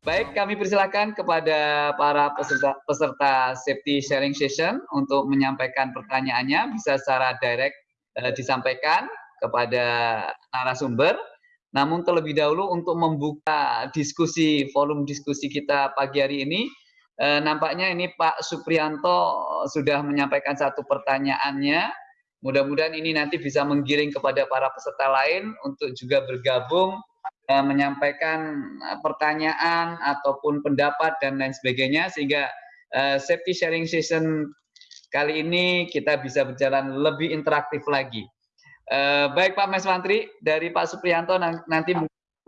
Baik, kami persilakan kepada para peserta, peserta safety sharing session untuk menyampaikan pertanyaannya bisa secara direct eh, disampaikan kepada narasumber. Namun terlebih dahulu untuk membuka diskusi forum diskusi kita pagi hari ini, eh, nampaknya ini Pak Suprianto sudah menyampaikan satu pertanyaannya. Mudah-mudahan ini nanti bisa menggiring kepada para peserta lain untuk juga bergabung menyampaikan uh, pertanyaan ataupun pendapat dan lain sebagainya sehingga uh, safety sharing session kali ini kita bisa berjalan lebih interaktif lagi. Baik Pak Mantri dari Pak Supriyanto nanti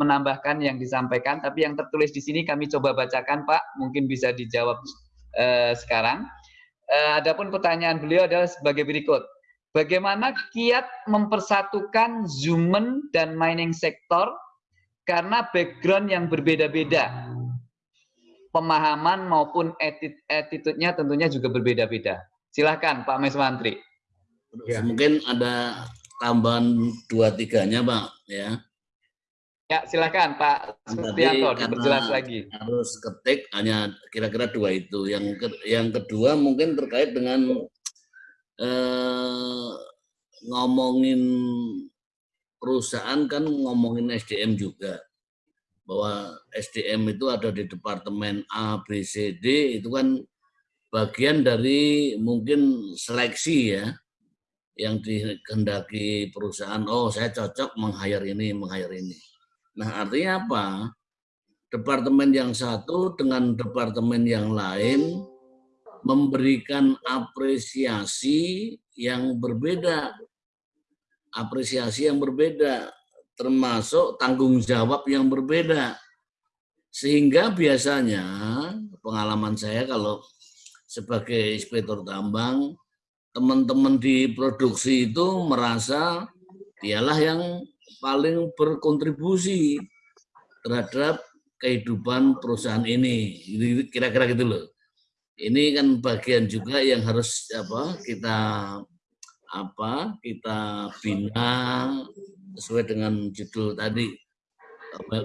menambahkan yang disampaikan, tapi yang tertulis di sini kami coba bacakan Pak, mungkin bisa dijawab sekarang. Adapun pertanyaan beliau adalah sebagai berikut. Bagaimana kiat mempersatukan Zumen dan mining sektor karena background yang berbeda-beda. Pemahaman maupun attitude-nya tentunya juga berbeda-beda. Silahkan Pak Meswantri. Ya. Mungkin ada tambahan dua tiganya Pak ya. Ya silakan Pak Setianto diperjelas lagi. Harus ketik hanya kira-kira dua itu. Yang ke, yang kedua mungkin terkait dengan eh, ngomongin perusahaan kan ngomongin SDM juga. Bahwa SDM itu ada di departemen A, B, C, D itu kan bagian dari mungkin seleksi ya yang dikehendaki perusahaan oh saya cocok meng-hire ini meng-hire ini. Nah artinya apa? Departemen yang satu dengan departemen yang lain memberikan apresiasi yang berbeda apresiasi yang berbeda, termasuk tanggung jawab yang berbeda. Sehingga biasanya pengalaman saya kalau sebagai inspektur tambang, teman-teman di produksi itu merasa dialah yang paling berkontribusi terhadap kehidupan perusahaan ini. Kira-kira gitu loh. Ini kan bagian juga yang harus apa kita apa kita bina sesuai dengan judul tadi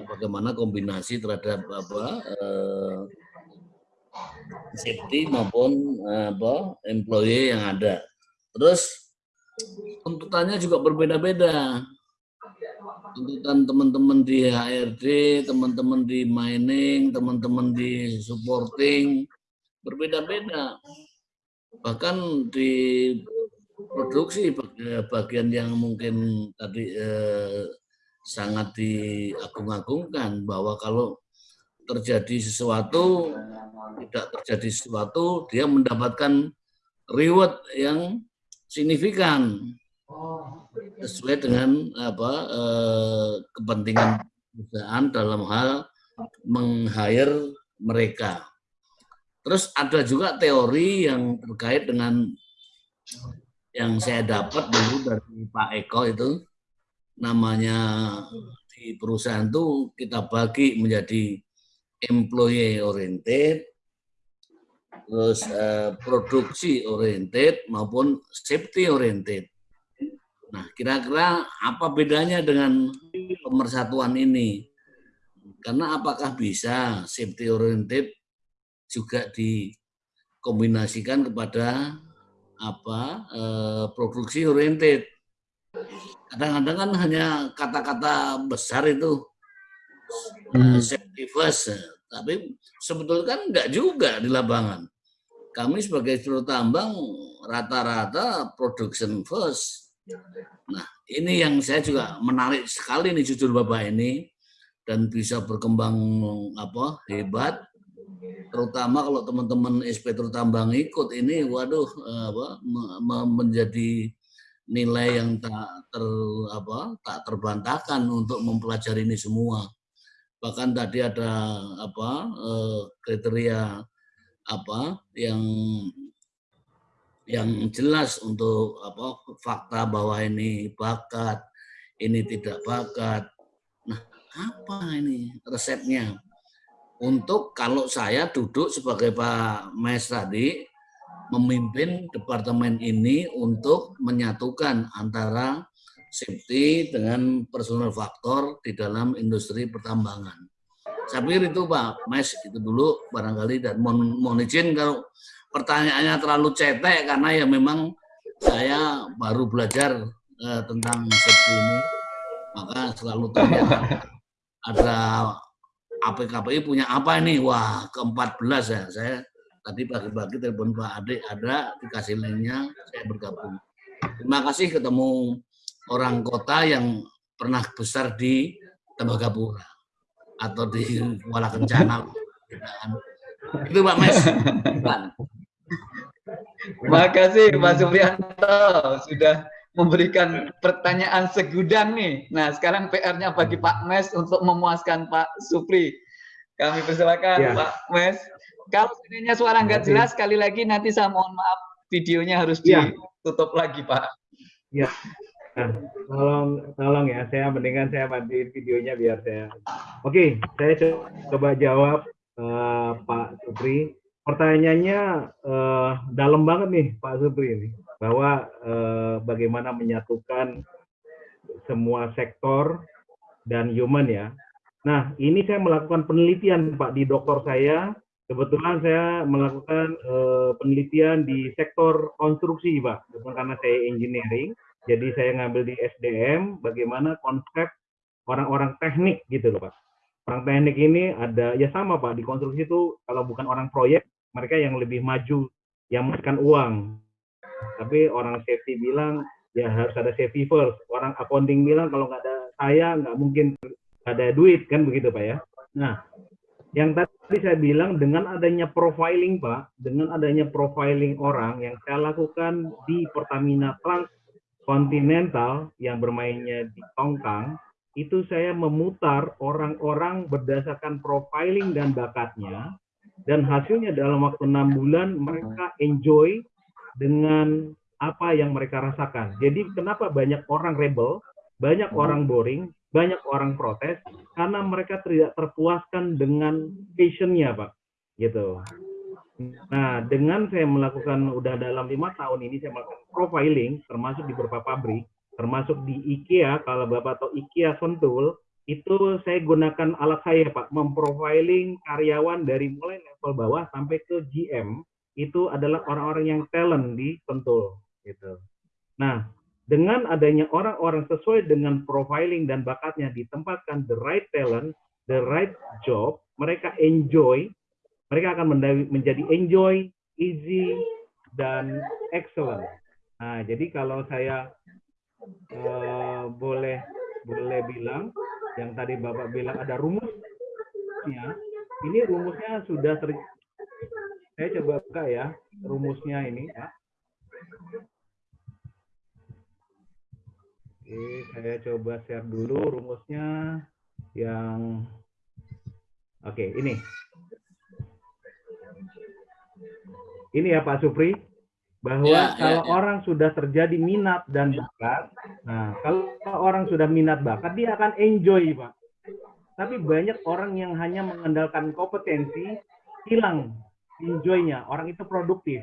bagaimana kombinasi terhadap apa eh, safety maupun eh, apa employee yang ada. Terus tuntutannya juga berbeda-beda. Tuntutan teman-teman di HRD, teman-teman di mining, teman-teman di supporting berbeda-beda. Bahkan di produksi bagian yang mungkin tadi eh, sangat diagung-agungkan bahwa kalau terjadi sesuatu tidak terjadi sesuatu dia mendapatkan reward yang signifikan sesuai dengan apa eh, kepentingan perusahaan dalam hal meng-hire mereka. Terus ada juga teori yang terkait dengan yang saya dapat dulu dari Pak Eko itu namanya di perusahaan itu kita bagi menjadi employee oriented, terus eh, produksi oriented maupun safety oriented. Nah, kira-kira apa bedanya dengan pemersatuan ini? Karena apakah bisa safety oriented juga dikombinasikan kepada apa eh, produksi oriented. Kadang-kadang kan hanya kata-kata besar itu hmm. safety first, tapi sebetulnya kan enggak juga di lapangan. Kami sebagai seluruh tambang rata-rata production first. Nah, ini yang saya juga menarik sekali nih jujur Bapak ini dan bisa berkembang apa hebat terutama kalau teman-teman inspektur tambang ikut ini waduh eh, apa menjadi nilai yang tak ter apa tak terbantahkan untuk mempelajari ini semua. Bahkan tadi ada apa eh, kriteria apa yang yang jelas untuk apa fakta bahwa ini bakat ini tidak bakat. Nah apa ini resepnya untuk kalau saya duduk sebagai Pak Mes tadi memimpin departemen ini untuk menyatukan antara safety dengan personal faktor di dalam industri pertambangan. saya pikir itu Pak Mes itu dulu barangkali dan mohon, mohon izin kalau pertanyaannya terlalu cetek karena ya memang saya baru belajar uh, tentang safety ini maka selalu tanya ada APKPI punya apa ini? Wah ke-14 ya. Saya tadi pagi-pagi telepon Pak Adik ada dikasih linknya saya bergabung. Terima kasih ketemu orang kota yang pernah besar di Tembagapura atau di Kuala Kencana. Itu Pak Mes Terima kasih Pak Suprianto sudah memberikan pertanyaan segudang nih. Nah, sekarang PR-nya bagi Pak Mes untuk memuaskan Pak Supri. Kami persilakan ya. Pak Mes. Kalau sebenarnya suara nggak jelas, sekali lagi nanti saya mohon maaf videonya harus ya. ditutup lagi Pak. Ya. Nah, tolong tolong ya, saya mendingan saya matiin videonya biar saya. Oke, saya coba jawab uh, Pak Supri. Pertanyaannya uh, dalam banget nih Pak Supri ini bahwa eh, bagaimana menyatukan semua sektor dan human ya. Nah, ini saya melakukan penelitian Pak di dokter saya. Kebetulan saya melakukan eh, penelitian di sektor konstruksi Pak, karena saya engineering. Jadi saya ngambil di SDM bagaimana konsep orang-orang teknik gitu loh Pak. Orang teknik ini ada ya sama Pak di konstruksi itu kalau bukan orang proyek mereka yang lebih maju yang menghasilkan uang tapi orang safety bilang ya harus ada safety first. Orang accounting bilang kalau nggak ada saya nggak mungkin ada duit kan begitu Pak ya. Nah, yang tadi saya bilang dengan adanya profiling Pak, dengan adanya profiling orang yang saya lakukan di Pertamina Trans Continental yang bermainnya di Tongkang, itu saya memutar orang-orang berdasarkan profiling dan bakatnya, dan hasilnya dalam waktu enam bulan mereka enjoy dengan apa yang mereka rasakan. Jadi kenapa banyak orang rebel, banyak hmm. orang boring, banyak orang protes karena mereka tidak terpuaskan dengan passionnya, Pak. Gitu. Nah, dengan saya melakukan udah dalam lima tahun ini saya melakukan profiling, termasuk di beberapa pabrik, termasuk di IKEA. Kalau bapak tahu IKEA Sentul, itu saya gunakan alat saya, Pak, memprofiling karyawan dari mulai level bawah sampai ke GM itu adalah orang-orang yang talent di Sentul gitu. Nah, dengan adanya orang-orang sesuai dengan profiling dan bakatnya ditempatkan the right talent, the right job, mereka enjoy, mereka akan menjadi enjoy, easy, dan excellent. Nah, jadi kalau saya uh, boleh boleh bilang, yang tadi Bapak bilang ada rumusnya, ini rumusnya sudah ter, saya coba buka ya rumusnya ini ya. Oke, saya coba share dulu rumusnya yang Oke, ini. Ini ya Pak Supri, bahwa ya, ya kalau ya, ya. orang sudah terjadi minat dan bakat, nah kalau orang sudah minat bakat, dia akan enjoy Pak. Tapi banyak orang yang hanya mengandalkan kompetensi, hilang enjoy-nya, orang itu produktif.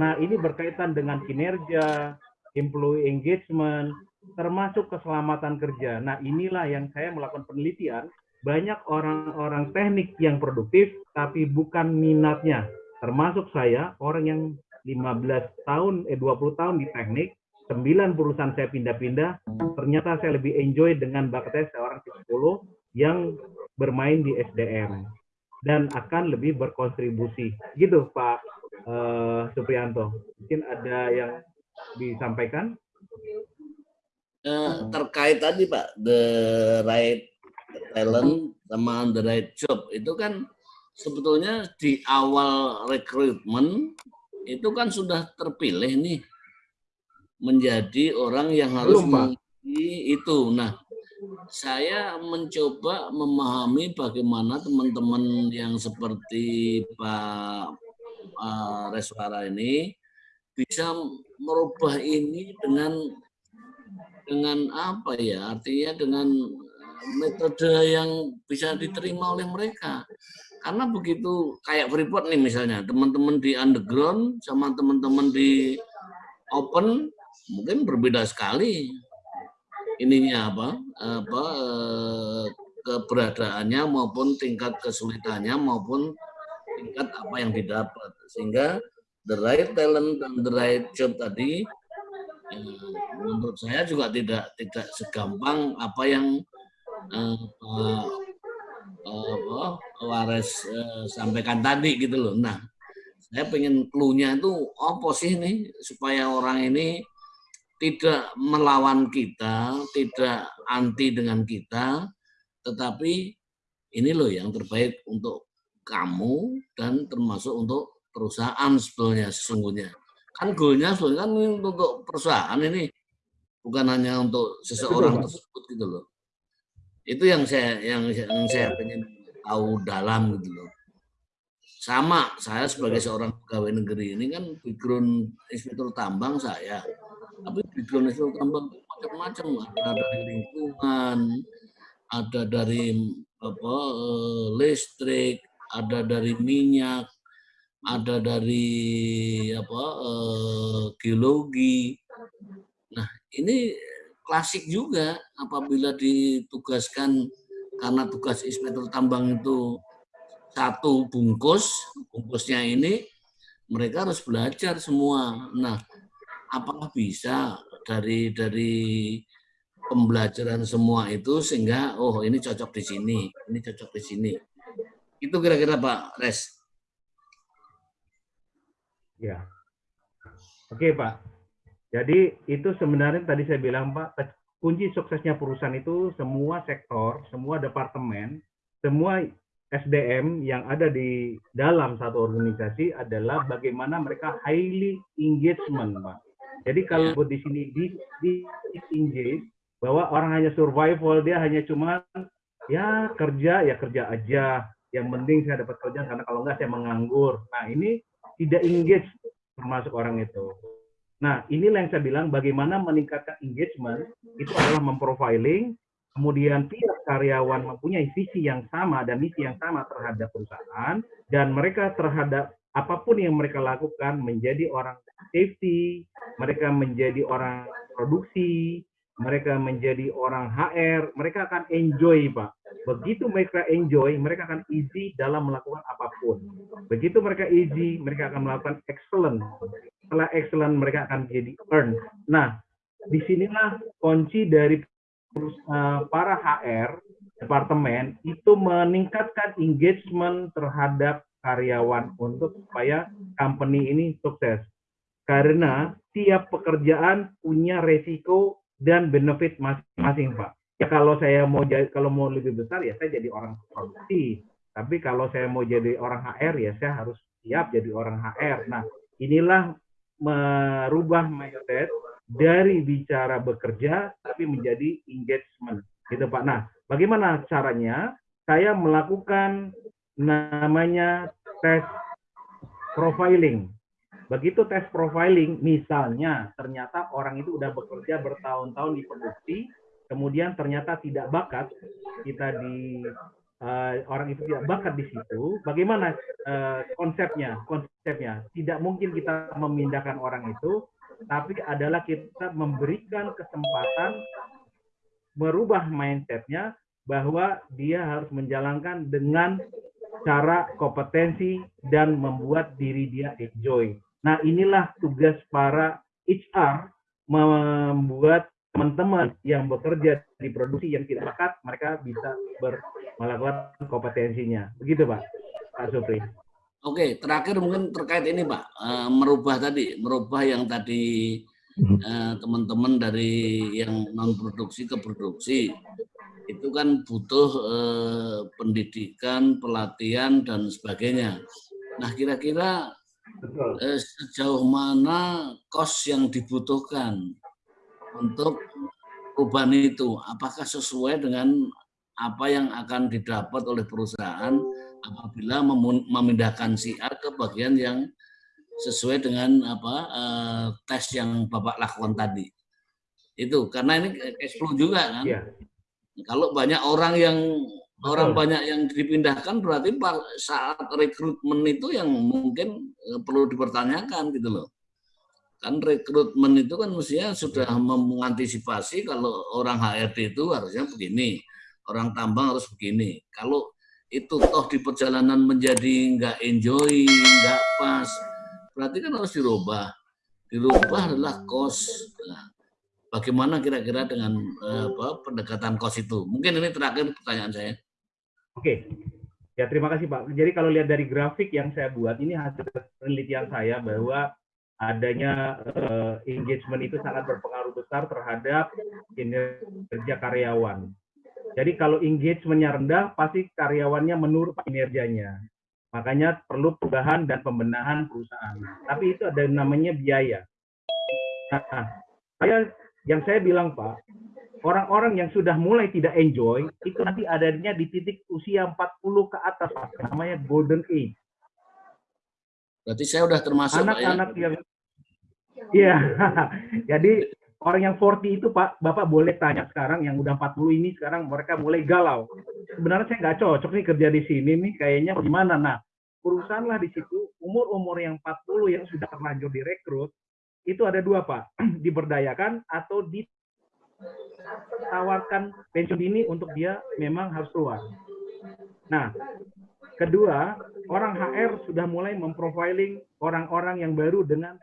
Nah, ini berkaitan dengan kinerja, employee engagement, termasuk keselamatan kerja. Nah, inilah yang saya melakukan penelitian. Banyak orang-orang teknik yang produktif, tapi bukan minatnya. Termasuk saya, orang yang 15 tahun, eh 20 tahun di teknik, 9 perusahaan saya pindah-pindah, ternyata saya lebih enjoy dengan bakat seorang psikolog yang bermain di SDM dan akan lebih berkontribusi. Gitu Pak uh, Suprianto. Mungkin ada yang disampaikan? Uh, terkait tadi Pak, the right talent sama the right job itu kan sebetulnya di awal rekrutmen itu kan sudah terpilih nih menjadi orang yang harus Belum, itu. Nah, saya mencoba memahami bagaimana teman-teman yang seperti Pak uh, Reswara ini bisa merubah ini dengan dengan apa ya? Artinya dengan metode yang bisa diterima oleh mereka. Karena begitu kayak Freeport nih misalnya teman-teman di underground sama teman-teman di open mungkin berbeda sekali ininya apa apa keberadaannya maupun tingkat kesulitannya maupun tingkat apa yang didapat sehingga the right talent dan the right job tadi ya, menurut saya juga tidak tidak segampang apa yang uh, uh, uh, Wares sampaikan tadi gitu loh. Nah, saya pengen clue-nya itu apa sih nih supaya orang ini tidak melawan kita, tidak anti dengan kita, tetapi ini loh yang terbaik untuk kamu dan termasuk untuk perusahaan sebetulnya sesungguhnya. Kan goalnya sebetulnya kan untuk perusahaan ini bukan hanya untuk seseorang tersebut gitu loh. Itu yang saya yang, yang saya ingin tahu dalam gitu loh. Sama saya sebagai seorang pegawai negeri ini kan background inspektur tambang saya tapi di Indonesia tambang macam-macam. Ada dari lingkungan ada dari apa eh, listrik ada dari minyak ada dari apa eh, geologi. Nah ini klasik juga apabila ditugaskan karena tugas inspektur tambang itu satu bungkus bungkusnya ini mereka harus belajar semua. Nah apakah bisa dari dari pembelajaran semua itu sehingga oh ini cocok di sini, ini cocok di sini. Itu kira-kira Pak Res. Ya. Oke Pak. Jadi itu sebenarnya tadi saya bilang Pak, kunci suksesnya perusahaan itu semua sektor, semua departemen, semua SDM yang ada di dalam satu organisasi adalah bagaimana mereka highly engagement, Pak. Jadi kalau ya. di sini di di bahwa orang hanya survival, dia hanya cuma ya kerja ya kerja aja. Yang penting saya dapat kerja karena kalau enggak saya menganggur. Nah ini tidak engage termasuk orang itu. Nah inilah yang saya bilang bagaimana meningkatkan engagement itu adalah memprofiling, kemudian tiap karyawan mempunyai visi yang sama dan misi yang sama terhadap perusahaan dan mereka terhadap apa pun yang mereka lakukan menjadi orang safety, mereka menjadi orang produksi, mereka menjadi orang HR, mereka akan enjoy, Pak. Begitu mereka enjoy, mereka akan easy dalam melakukan apa pun. Begitu mereka easy, mereka akan melakukan excellent. Setelah excellent, mereka akan jadi earn. Nah, di sinilah kunci dari uh, para HR departemen itu meningkatkan engagement terhadap karyawan untuk supaya company ini sukses. Karena tiap pekerjaan punya resiko dan benefit masing-masing, Pak. Ya kalau saya mau jadi kalau mau lebih besar ya saya jadi orang produksi. Tapi kalau saya mau jadi orang HR ya saya harus siap jadi orang HR. Nah, inilah merubah mindset dari bicara bekerja tapi menjadi engagement. Gitu, Pak. Nah, bagaimana caranya? Saya melakukan namanya tes profiling. Begitu tes profiling, misalnya ternyata orang itu udah bekerja bertahun-tahun di produksi, kemudian ternyata tidak bakat, kita di uh, orang itu tidak bakat di situ, bagaimana uh, konsepnya? Konsepnya tidak mungkin kita memindahkan orang itu, tapi adalah kita memberikan kesempatan merubah mindsetnya bahwa dia harus menjalankan dengan cara kompetensi dan membuat diri dia enjoy. Nah, inilah tugas para HR membuat teman-teman yang bekerja di produksi yang tidak bakat, mereka bisa ber, melakukan kompetensinya. Begitu, Pak. Pak Supri. Oke, terakhir mungkin terkait ini, Pak. Uh, merubah tadi, merubah yang tadi eh, teman-teman dari yang non produksi ke produksi itu kan butuh uh, pendidikan, pelatihan dan sebagainya. Nah, kira-kira. Eh, sejauh mana kos yang dibutuhkan untuk perubahan itu? Apakah sesuai dengan apa yang akan didapat oleh perusahaan apabila memindahkan si A ke bagian yang sesuai dengan apa eh, tes yang Bapak lakukan tadi? Itu karena ini cash flow juga kan. Ya. Kalau banyak orang yang orang banyak yang dipindahkan berarti saat rekrutmen itu yang mungkin eh, perlu dipertanyakan gitu loh. Kan rekrutmen itu kan mestinya sudah mengantisipasi kalau orang HRD itu harusnya begini, orang tambang harus begini. Kalau itu toh di perjalanan menjadi nggak enjoy, nggak pas, berarti kan harus dirubah. Dirubah adalah cost. Nah, bagaimana kira-kira dengan eh, apa, pendekatan cost itu? Mungkin ini terakhir pertanyaan saya. Oke, ya terima kasih Pak. Jadi kalau lihat dari grafik yang saya buat, ini hasil penelitian saya bahwa adanya uh, engagement itu sangat berpengaruh besar terhadap kinerja karyawan. Jadi kalau engagementnya rendah, pasti karyawannya menurun kinerjanya. Makanya perlu perubahan dan pembenahan perusahaan. Tapi itu ada namanya biaya. Nah, saya yang saya bilang Pak, orang-orang yang sudah mulai tidak enjoy, itu nanti adanya di titik usia 40 ke atas, Pak. namanya golden age. Berarti saya udah termasuk anak-anak ya? yang Iya. Jadi orang yang 40 itu Pak, Bapak boleh tanya sekarang yang udah 40 ini sekarang mereka mulai galau. Sebenarnya saya nggak cocok nih kerja di sini nih, kayaknya gimana? Nah, perusahaanlah di situ umur-umur yang 40 yang sudah terlanjur direkrut itu ada dua Pak, diberdayakan atau ditawarkan pensiun dini untuk dia memang harus keluar. Nah, kedua, orang HR sudah mulai memprofiling orang-orang yang baru dengan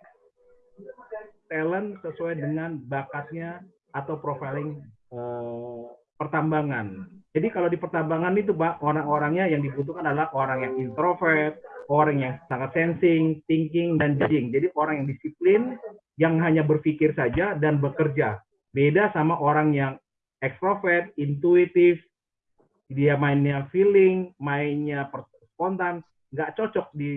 talent sesuai dengan bakatnya atau profiling eh, pertambangan. Jadi kalau di pertambangan itu Pak, orang-orangnya yang dibutuhkan adalah orang yang introvert, orang yang sangat sensing, thinking, dan judging. Jadi orang yang disiplin, yang hanya berpikir saja dan bekerja. Beda sama orang yang extrovert, intuitif, dia mainnya feeling, mainnya spontan, nggak cocok di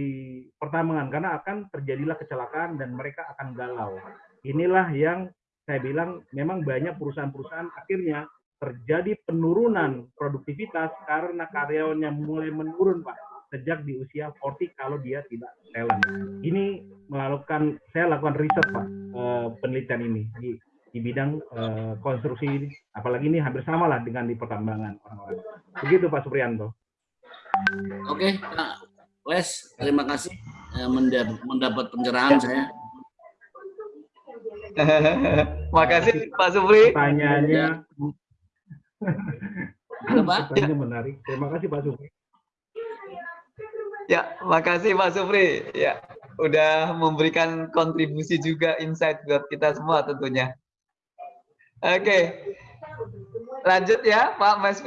pertambangan karena akan terjadilah kecelakaan dan mereka akan galau. Inilah yang saya bilang memang banyak perusahaan-perusahaan akhirnya terjadi penurunan produktivitas karena karyawannya mulai menurun Pak sejak di usia 40 kalau dia tidak talent. Ini melakukan saya lakukan riset Pak eh, penelitian ini di di bidang eh, konstruksi ini. Apalagi ini hampir sama lah dengan di pertambangan orang-orang. Begitu Pak Suprianto. Oke, Pak Wes, terima kasih eh, mendapat pencerahan saya. Makasih Pak Supri. Pertanyaannya. Halo Pak. Pertanyaannya menarik. Terima kasih Pak Supri. Ya, makasih Pak Supri. Ya, udah memberikan kontribusi juga insight buat kita semua tentunya. Oke. Lanjut ya Pak Mas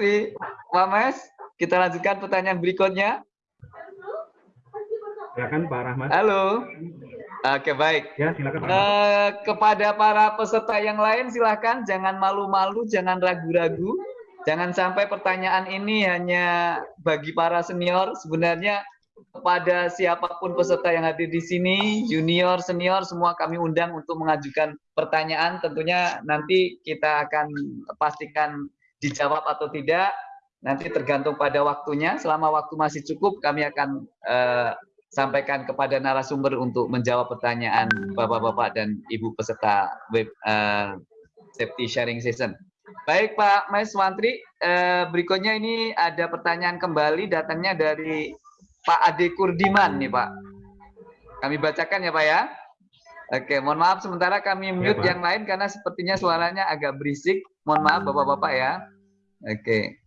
Pak Mas, kita lanjutkan pertanyaan berikutnya. Silakan Pak Rahmat. Halo. Oke baik. Ya silakan. Uh, kepada para peserta yang lain silakan jangan malu-malu, jangan ragu-ragu, jangan sampai pertanyaan ini hanya bagi para senior. Sebenarnya kepada siapa pun peserta yang hadir di sini, junior, senior, semua kami undang untuk mengajukan pertanyaan. Tentunya nanti kita akan pastikan dijawab atau tidak. Nanti tergantung pada waktunya. Selama waktu masih cukup, kami akan uh, sampaikan kepada narasumber untuk menjawab pertanyaan Bapak-bapak dan Ibu peserta web uh, safety sharing session. Baik Pak Mas Wantri, uh, berikutnya ini ada pertanyaan kembali datangnya dari Pak Ade Kurdiman nih Pak. Kami bacakan ya Pak ya. Oke, mohon maaf sementara kami mute ya, yang lain karena sepertinya suaranya agak berisik. Mohon maaf Bapak-bapak ya. Oke.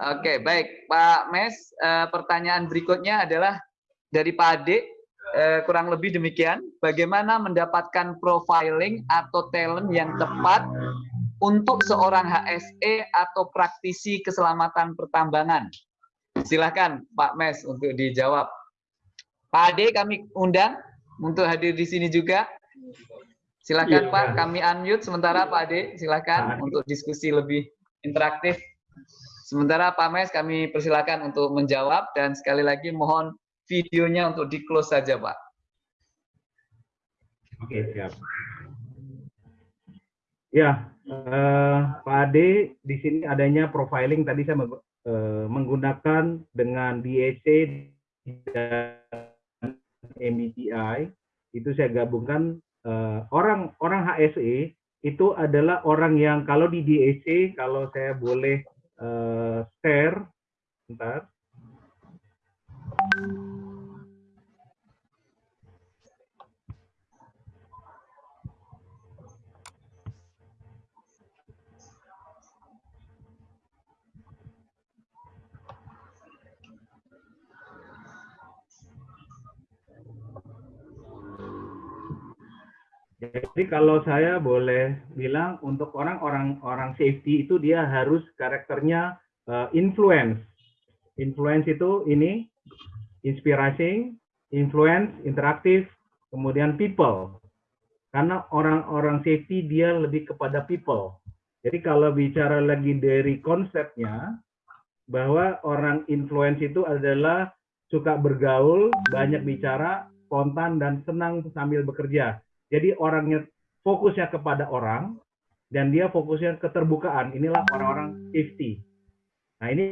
Oke, baik. Pak Mes, uh, pertanyaan berikutnya adalah dari Pak Ade, uh, kurang lebih demikian. Bagaimana mendapatkan profiling atau talent yang tepat untuk seorang HSE atau praktisi keselamatan pertambangan? Silakan Pak Mes untuk dijawab. Pak Ade kami undang untuk hadir di sini juga. Silakan ya, Pak, kami unmute sementara Pak Ade, silakan untuk diskusi lebih interaktif. Sementara Pak Mes kami persilakan untuk menjawab dan sekali lagi mohon videonya untuk di close saja Pak. Oke siap. Ya, eh, Pak Ade di sini adanya profiling tadi saya eh, menggunakan dengan DAC dan MBTI itu saya gabungkan eh, orang orang HSE itu adalah orang yang kalau di DAC kalau saya boleh uh, share bentar Jadi kalau saya boleh bilang untuk orang-orang orang safety itu dia harus karakternya uh, influence. Influence itu ini inspiring, influence, interaktif, kemudian people. Karena orang-orang safety dia lebih kepada people. Jadi kalau bicara lagi dari konsepnya bahwa orang influence itu adalah suka bergaul, banyak bicara, spontan dan senang sambil bekerja jadi orangnya fokusnya kepada orang dan dia fokusnya keterbukaan. Inilah orang-orang safety. Nah ini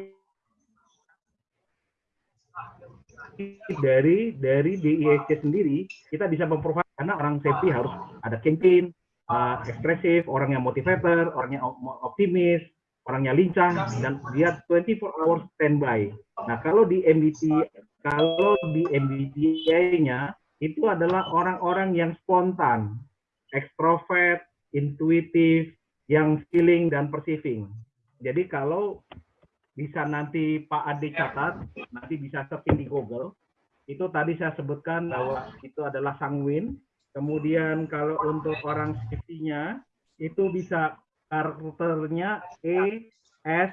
dari dari DIEC sendiri kita bisa memprovide karena orang safety harus ada campaign, uh, ekspresif, orang yang motivator, orang yang optimis, orangnya lincah dan dia 24 hours standby. Nah kalau di MBT kalau di MBTI-nya itu adalah orang-orang yang spontan, ekstrovert, intuitif, yang feeling dan perceiving. Jadi kalau bisa nanti Pak Ade catat, nanti bisa searching di Google, itu tadi saya sebutkan bahwa itu adalah sanguin. Kemudian kalau untuk orang safety-nya, itu bisa karakternya E, S,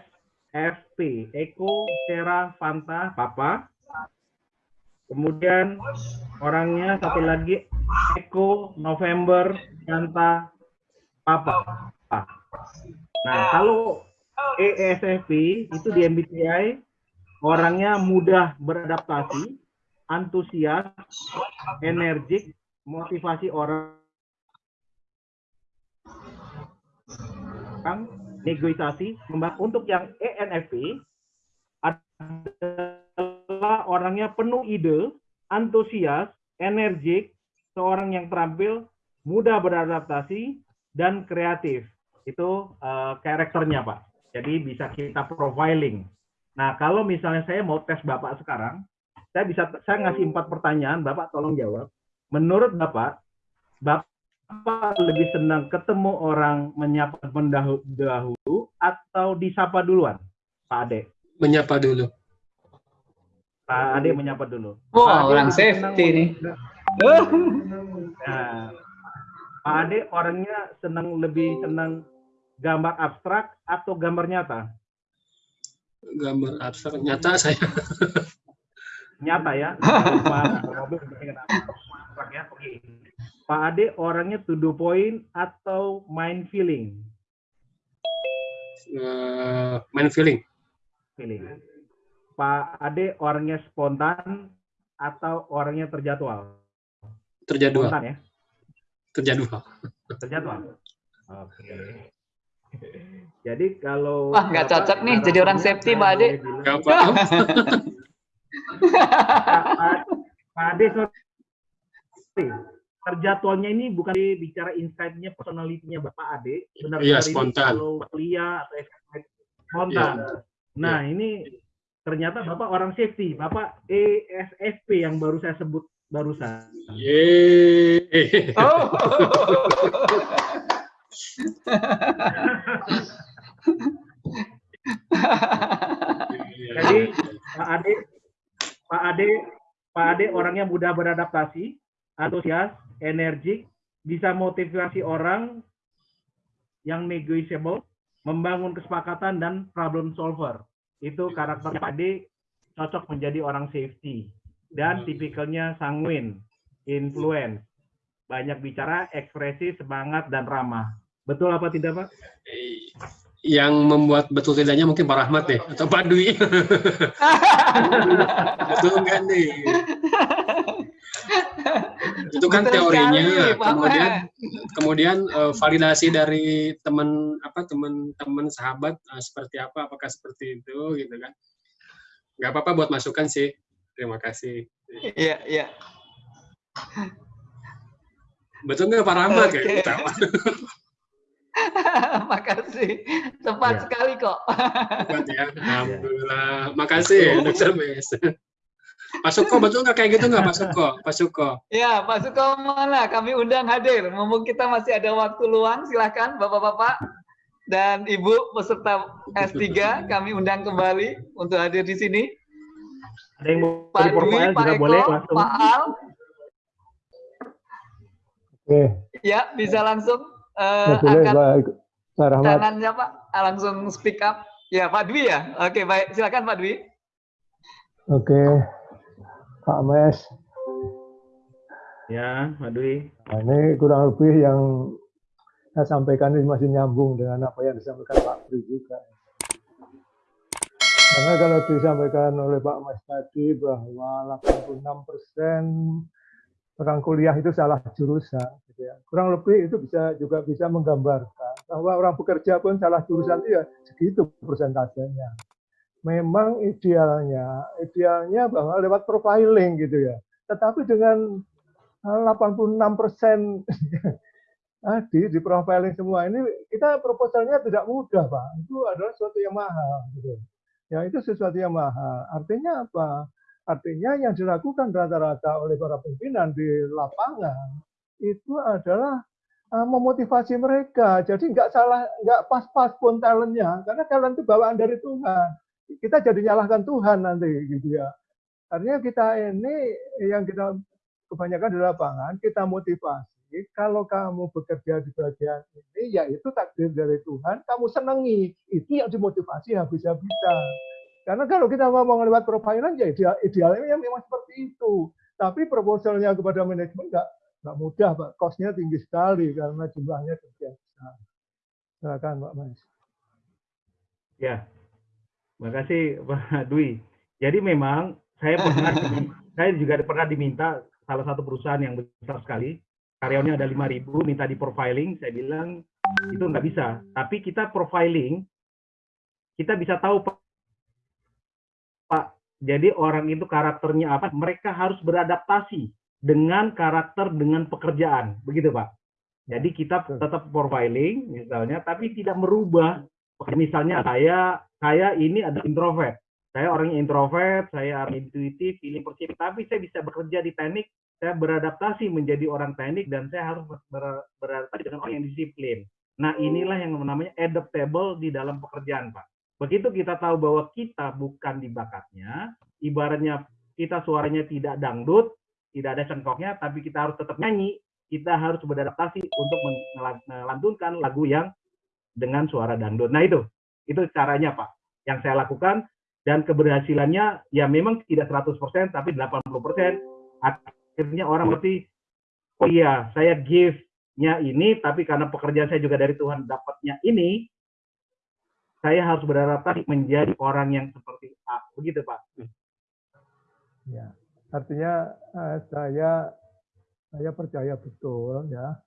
F, P, Eko, Sera, Fanta, Papa. Kemudian orangnya satu lagi Eko November Yanta Papa. Nah, kalau ESFP itu di MBTI orangnya mudah beradaptasi, antusias, energik, motivasi orang negosiasi. Untuk yang ENFP orangnya penuh ide, antusias, energik, seorang yang terampil, mudah beradaptasi, dan kreatif. Itu uh, karakternya, Pak. Jadi bisa kita profiling. Nah, kalau misalnya saya mau tes Bapak sekarang, saya bisa saya ngasih empat pertanyaan, Bapak tolong jawab. Menurut Bapak, Bapak lebih senang ketemu orang menyapa mendahulu atau disapa duluan, Pak Ade? Menyapa dulu. Pak Ade menyapa dulu. Wah, wow, orang safety nih. Nah, Pak Ade orangnya senang lebih senang gambar abstrak atau gambar nyata? Gambar abstrak nyata saya. nyata ya. Pak ya. Pak Ade orangnya to the point atau mind feeling? Uh, mind feeling. Feeling. Pak Ade orangnya spontan atau orangnya terjadwal? Terjadwal. Spontan ya? Terjadwal. Terjadwal. Oke. Jadi kalau Wah, nggak cocok nih jadi orang safety, Pak Ade. Nggak apa-apa. Pak Ade, sorry. Terjadwalnya ini bukan bicara insight-nya, personality-nya Bapak Ade. Benar iya, spontan. Kalau kuliah atau spontan. Iya. Nah, ini ternyata Bapak orang safety, Bapak ESFP yang baru saya sebut barusan. Yeay. Oh. Jadi Pak Ade, Pak Ade, Pak Ade orangnya mudah beradaptasi, antusias, energik, bisa motivasi orang yang negotiable, membangun kesepakatan dan problem solver itu karakternya Pak D cocok menjadi orang safety dan hmm. tipikalnya sanguin, influence, banyak bicara, ekspresi, semangat dan ramah. Betul apa tidak Pak? Yang membuat betul tidaknya mungkin Pak Rahmat deh atau Pak Dwi. betul kan nih? Itu kan Betul teorinya. Sekali, kemudian kemudian uh, validasi dari teman apa teman-teman sahabat uh, seperti apa apakah seperti itu gitu kan. Nggak apa-apa buat masukan sih. Terima kasih. Iya iya. Betul nggak Pak Rahmat? Okay. kayak Makasih, tepat ya. sekali kok. Tepat ya, alhamdulillah. Makasih, Dokter Mes. Pak Suko betul nggak kayak gitu nggak Pak Suko? Pak Suko. Ya Pak Suko mana? Kami undang hadir. Mumpung kita masih ada waktu luang, silahkan Bapak-Bapak dan Ibu peserta S3 kami undang kembali untuk hadir di sini. Ada yang mau Pak Dwi, Pak Eko, boleh Pak Al. Oke. Ya, bisa langsung uh, angkat tangannya Pak, langsung speak up. Ya, Pak Dwi ya. Oke, baik. Silakan Pak Dwi. Oke, Pak Mes. Ya, Pak Dwi. Nah, ini kurang lebih yang saya sampaikan ini masih nyambung dengan apa yang disampaikan Pak Dwi juga. Karena kalau disampaikan oleh Pak Mas tadi bahwa 86 persen orang kuliah itu salah jurusan, gitu ya. kurang lebih itu bisa juga bisa menggambarkan bahwa orang bekerja pun salah jurusan itu ya segitu persentasenya. Memang idealnya, idealnya bahwa lewat profiling gitu ya. Tetapi dengan 86 persen tadi di profiling semua ini kita proposalnya tidak mudah pak itu adalah sesuatu yang mahal gitu ya itu sesuatu yang mahal. Artinya apa? Artinya yang dilakukan rata-rata oleh para pimpinan di lapangan itu adalah uh, memotivasi mereka. Jadi nggak salah, nggak pas-pas pun talentnya, karena talent itu bawaan dari Tuhan. Kita jadi nyalahkan Tuhan nanti, gitu ya. Artinya kita ini yang kita kebanyakan di lapangan, kita motivasi. Kalau kamu bekerja di bagian ini, ya itu takdir dari Tuhan, kamu senangi. Itu yang dimotivasi habis-habisan. Karena kalau kita ngomong lewat profiling, ya ideal, idealnya memang seperti itu. Tapi proposalnya kepada manajemen nggak nggak mudah, Pak. Kosnya tinggi sekali karena jumlahnya sekian besar. Silakan, Pak Mas. Ya, terima kasih Pak Dwi. Jadi memang saya pernah, saya juga pernah diminta salah satu perusahaan yang besar sekali. Karyawannya ada 5.000 minta di profiling. Saya bilang itu nggak bisa. Tapi kita profiling kita bisa tahu pak. Jadi orang itu karakternya apa? Mereka harus beradaptasi dengan karakter dengan pekerjaan. Begitu pak. Jadi kita tetap profiling misalnya tapi tidak merubah misalnya saya saya ini ada introvert saya orang introvert, saya intuitif, feeling positif, tapi saya bisa bekerja di teknik saya beradaptasi menjadi orang teknik dan saya harus ber, beradaptasi dengan orang yang disiplin. Nah inilah yang namanya adaptable di dalam pekerjaan Pak. Begitu kita tahu bahwa kita bukan di bakatnya, ibaratnya kita suaranya tidak dangdut, tidak ada cengkoknya, tapi kita harus tetap nyanyi, kita harus beradaptasi untuk melantunkan lagu yang dengan suara dangdut. Nah itu, itu caranya Pak, yang saya lakukan, dan keberhasilannya ya memang tidak 100%, tapi 80% akhirnya orang ngerti oh iya saya give-nya ini tapi karena pekerjaan saya juga dari Tuhan dapatnya ini saya harus beradaptasi menjadi orang yang seperti A. Begitu Pak. Ya. Artinya uh, saya saya percaya betul ya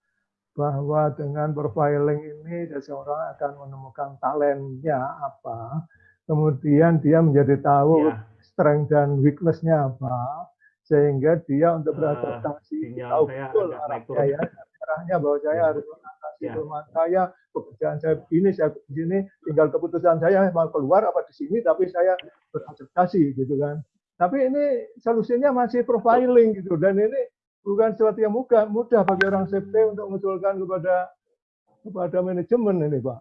bahwa dengan profiling ini seseorang akan menemukan talentnya apa kemudian dia menjadi tahu ya. strength dan weaknessnya apa sehingga dia untuk ah, beradaptasi uh, tahu betul arahnya ya arahnya bahwa saya ya. harus mengatasi ya. rumah saya pekerjaan saya begini saya di sini tinggal keputusan saya mau keluar apa di sini tapi saya beradaptasi gitu kan tapi ini solusinya masih profiling gitu dan ini bukan sesuatu yang mudah mudah bagi orang safety untuk mengusulkan kepada kepada manajemen ini pak.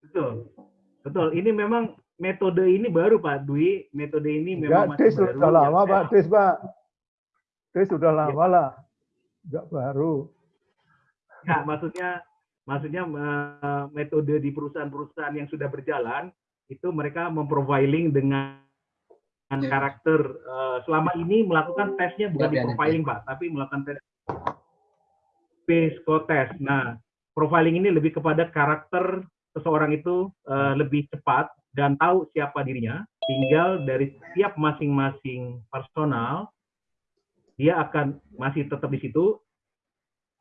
Betul. Betul. Ini memang metode ini baru Pak Dwi. Metode ini memang Enggak, masih baru. sudah lama ya, Pak. Des Pak. Oke, sudah lama ya. lah, nggak baru. Ya, maksudnya maksudnya metode di perusahaan-perusahaan yang sudah berjalan itu mereka memprofiling dengan ya. karakter uh, selama ini melakukan tesnya bukan ya, di profiling ya. pak tapi melakukan tes psikotest nah profiling ini lebih kepada karakter seseorang itu uh, lebih cepat dan tahu siapa dirinya tinggal dari setiap masing-masing personal dia akan masih tetap di situ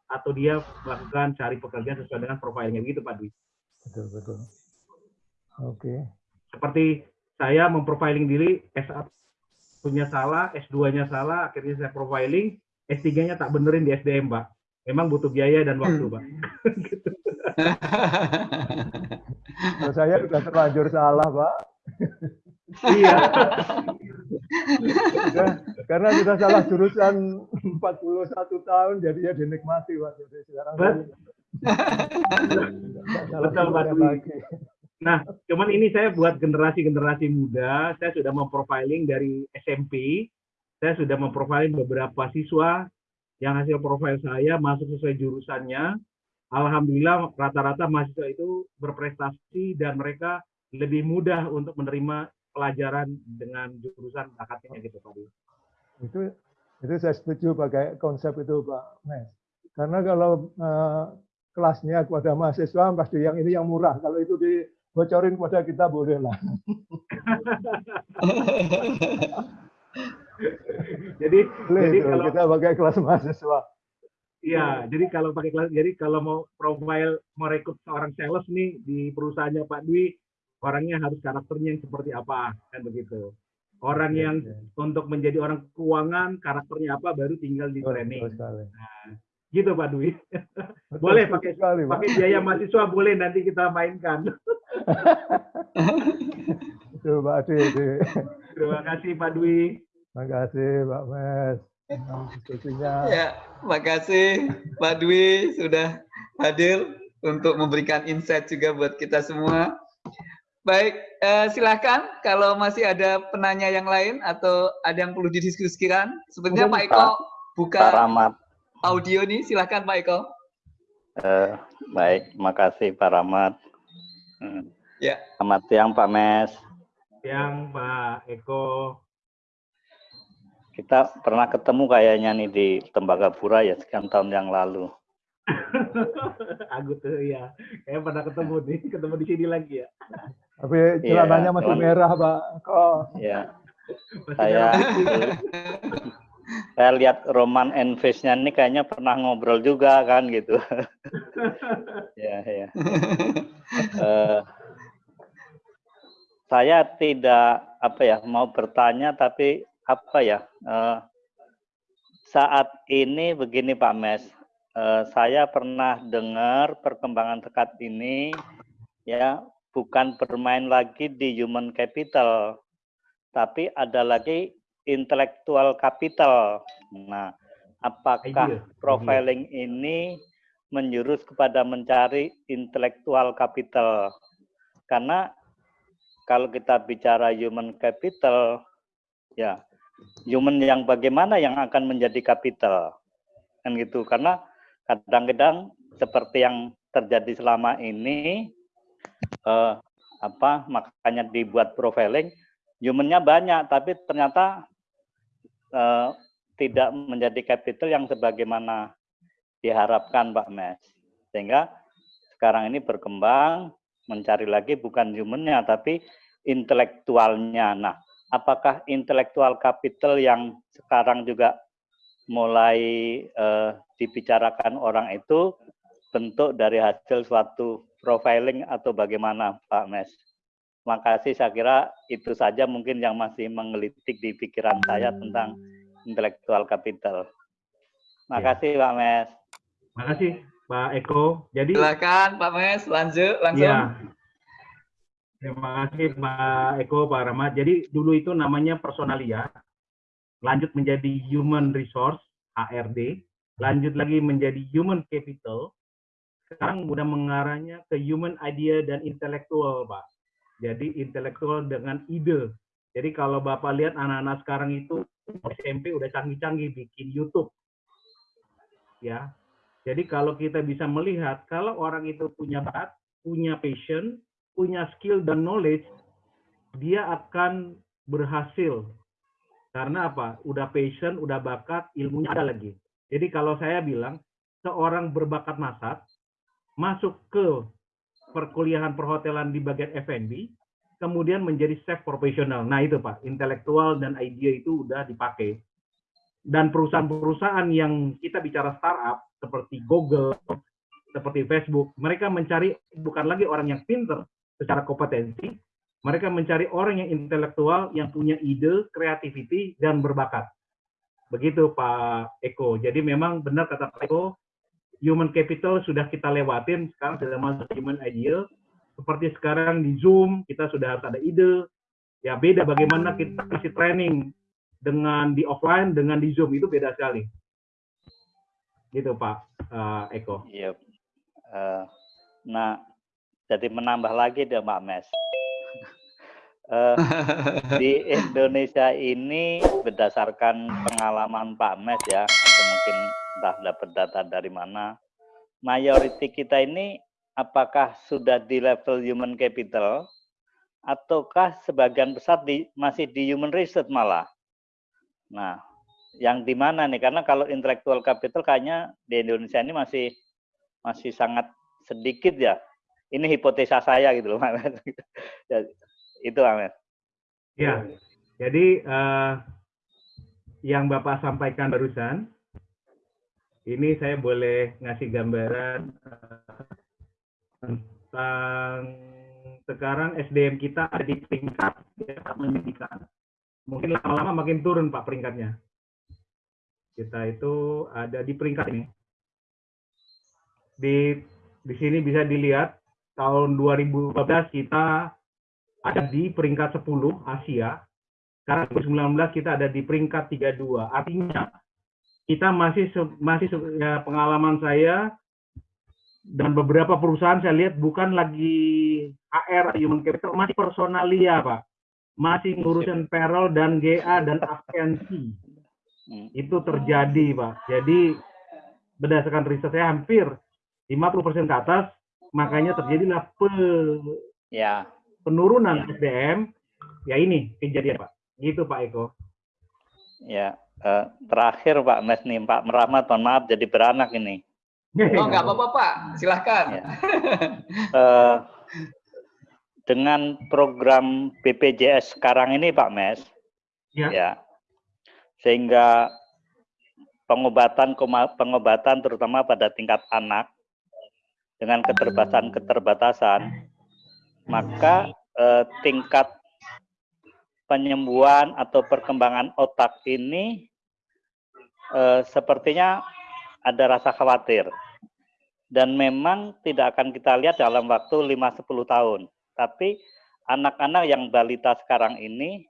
atau dia melakukan cari pekerjaan sesuai dengan profilnya begitu Pak Dwi. Betul betul. Oke. Okay. Seperti saya memprofiling diri S1 punya salah, S2-nya salah, akhirnya saya profiling, S3-nya tak benerin di SDM, Pak. Memang butuh biaya dan waktu, Pak. saya sudah terlanjur salah, Pak. iya. ya, karena sudah salah jurusan 41 tahun, jadi ya dinikmati Pak. Jadi sekarang Betul, Pak Nah, cuman ini saya buat generasi-generasi muda, saya sudah memprofiling dari SMP, saya sudah memprofiling beberapa siswa yang hasil profil saya masuk sesuai jurusannya. Alhamdulillah rata-rata mahasiswa itu berprestasi dan mereka lebih mudah untuk menerima pelajaran dengan jurusan bakatnya gitu Pak. Itu itu saya setuju pakai konsep itu Pak Mes. Karena kalau uh, kelasnya kepada mahasiswa pasti yang ini yang murah. Kalau itu dibocorin kepada kita boleh lah. jadi boleh jadi kalau kita pakai kelas mahasiswa. Iya, jadi kalau pakai kelas, jadi kalau mau profile mau rekrut seorang sales nih di perusahaannya Pak Dwi, orangnya harus karakternya yang seperti apa, kan begitu. Orang yang untuk menjadi orang keuangan karakternya apa baru tinggal di training. Nah, gitu Pak Dwi. boleh pakai sekali, pakai biaya mahasiswa boleh nanti kita mainkan. Pak Dwi. Terima kasih Pak Dwi. Terima kasih Pak Mes. Ya, makasih Pak Dwi sudah hadir untuk memberikan insight juga buat kita semua. Baik, eh, silakan kalau masih ada penanya yang lain atau ada yang perlu didiskusikan. Sebenarnya Pak Eko buka audio nih, silakan Pak Eko. Uh, baik, makasih Pak Rahmat. Hmm. Ya. Selamat siang Pak Mes. Siang Pak Eko. Kita pernah ketemu kayaknya nih di Tembagapura ya sekian tahun yang lalu. Aku tuh ya, kayak pernah ketemu nih, ketemu di sini lagi ya. Tapi celananya ya, masih merah Pak. Kok? Ya. Saya saya lihat Roman and Face-nya ini kayaknya pernah ngobrol juga kan gitu. ya, ya. Uh, saya tidak apa ya mau bertanya tapi apa ya uh, saat ini begini Pak Mes, uh, saya pernah dengar perkembangan dekat ini ya bukan bermain lagi di human capital, tapi ada lagi intellectual capital. Nah, apakah profiling ini menjurus kepada mencari intellectual capital? Karena kalau kita bicara human capital, ya human yang bagaimana yang akan menjadi capital, kan gitu? Karena kadang-kadang seperti yang terjadi selama ini, eh, apa makanya dibuat profiling, humannya banyak, tapi ternyata uh, tidak menjadi capital yang sebagaimana diharapkan Pak Mes. Sehingga sekarang ini berkembang mencari lagi bukan humannya tapi intelektualnya. Nah, apakah intelektual capital yang sekarang juga mulai uh, dibicarakan orang itu bentuk dari hasil suatu profiling atau bagaimana Pak Mes? Makasih saya kira itu saja mungkin yang masih menggelitik di pikiran saya tentang intelektual capital. Makasih ya. Pak Mes. Makasih Pak Eko. Jadi silakan Pak Mes lanjut langsung. Ya. Terima kasih Pak Eko, Pak Rahmat. Jadi dulu itu namanya personalia, lanjut menjadi human resource HRD, lanjut lagi menjadi human capital, sekarang udah mengarahnya ke human idea dan intelektual, Pak. Jadi intelektual dengan ide. Jadi kalau Bapak lihat anak-anak sekarang itu SMP udah canggih-canggih bikin YouTube. Ya. Jadi kalau kita bisa melihat kalau orang itu punya bakat, punya passion, punya skill dan knowledge, dia akan berhasil. Karena apa? Udah passion, udah bakat, ilmunya ada lagi. Jadi kalau saya bilang seorang berbakat masak masuk ke perkuliahan perhotelan di bagian F&B, kemudian menjadi chef profesional. Nah itu Pak, intelektual dan ide itu udah dipakai. Dan perusahaan-perusahaan yang kita bicara startup, seperti Google, seperti Facebook, mereka mencari bukan lagi orang yang pinter secara kompetensi, mereka mencari orang yang intelektual, yang punya ide, kreativiti, dan berbakat. Begitu Pak Eko. Jadi memang benar kata Pak Eko, human capital sudah kita lewatin, sekarang sudah masuk human ideal. Seperti sekarang di Zoom, kita sudah harus ada ide. Ya beda bagaimana kita isi training dengan di offline, dengan di Zoom, itu beda sekali. Gitu Pak uh, Eko. Iya. Uh, nah, jadi menambah lagi deh Mbak Mes. uh, di Indonesia ini berdasarkan pengalaman Pak Mes ya, atau mungkin entah dapat data dari mana. Mayoriti kita ini apakah sudah di level human capital ataukah sebagian besar di, masih di human research malah. Nah, yang di mana nih? Karena kalau intellectual capital kayaknya di Indonesia ini masih masih sangat sedikit ya. Ini hipotesa saya gitu loh, ya, itu Ahmed. Ya, jadi uh, yang Bapak sampaikan barusan, ini saya boleh ngasih gambaran uh, tentang sekarang SDM kita ada di peringkat ya, menyedihkan. Mungkin lama-lama makin turun Pak peringkatnya. Kita itu ada di peringkat ini. Di di sini bisa dilihat tahun 2015 kita ada di peringkat 10 Asia. Sekarang 2019 kita ada di peringkat 32. Artinya kita masih masih ya, pengalaman saya dan beberapa perusahaan saya lihat bukan lagi HR human capital masih personalia pak masih ngurusin payroll dan GA dan absensi hmm. itu terjadi pak jadi berdasarkan riset saya hampir 50% ke atas makanya terjadilah pe ya. penurunan ya. SDM ya ini kejadian pak gitu pak Eko ya uh, terakhir Pak Mes nih Pak Merahmat mohon maaf jadi beranak ini Oh, nggak apa-apa, Pak. Silahkan. Ya. uh, dengan program BPJS sekarang ini, Pak Mes, ya, ya sehingga pengobatan pengobatan terutama pada tingkat anak dengan keterbatasan-keterbatasan, maka eh, tingkat penyembuhan atau perkembangan otak ini eh, sepertinya ada rasa khawatir. Dan memang tidak akan kita lihat dalam waktu 5-10 tahun. Tapi anak-anak yang balita sekarang ini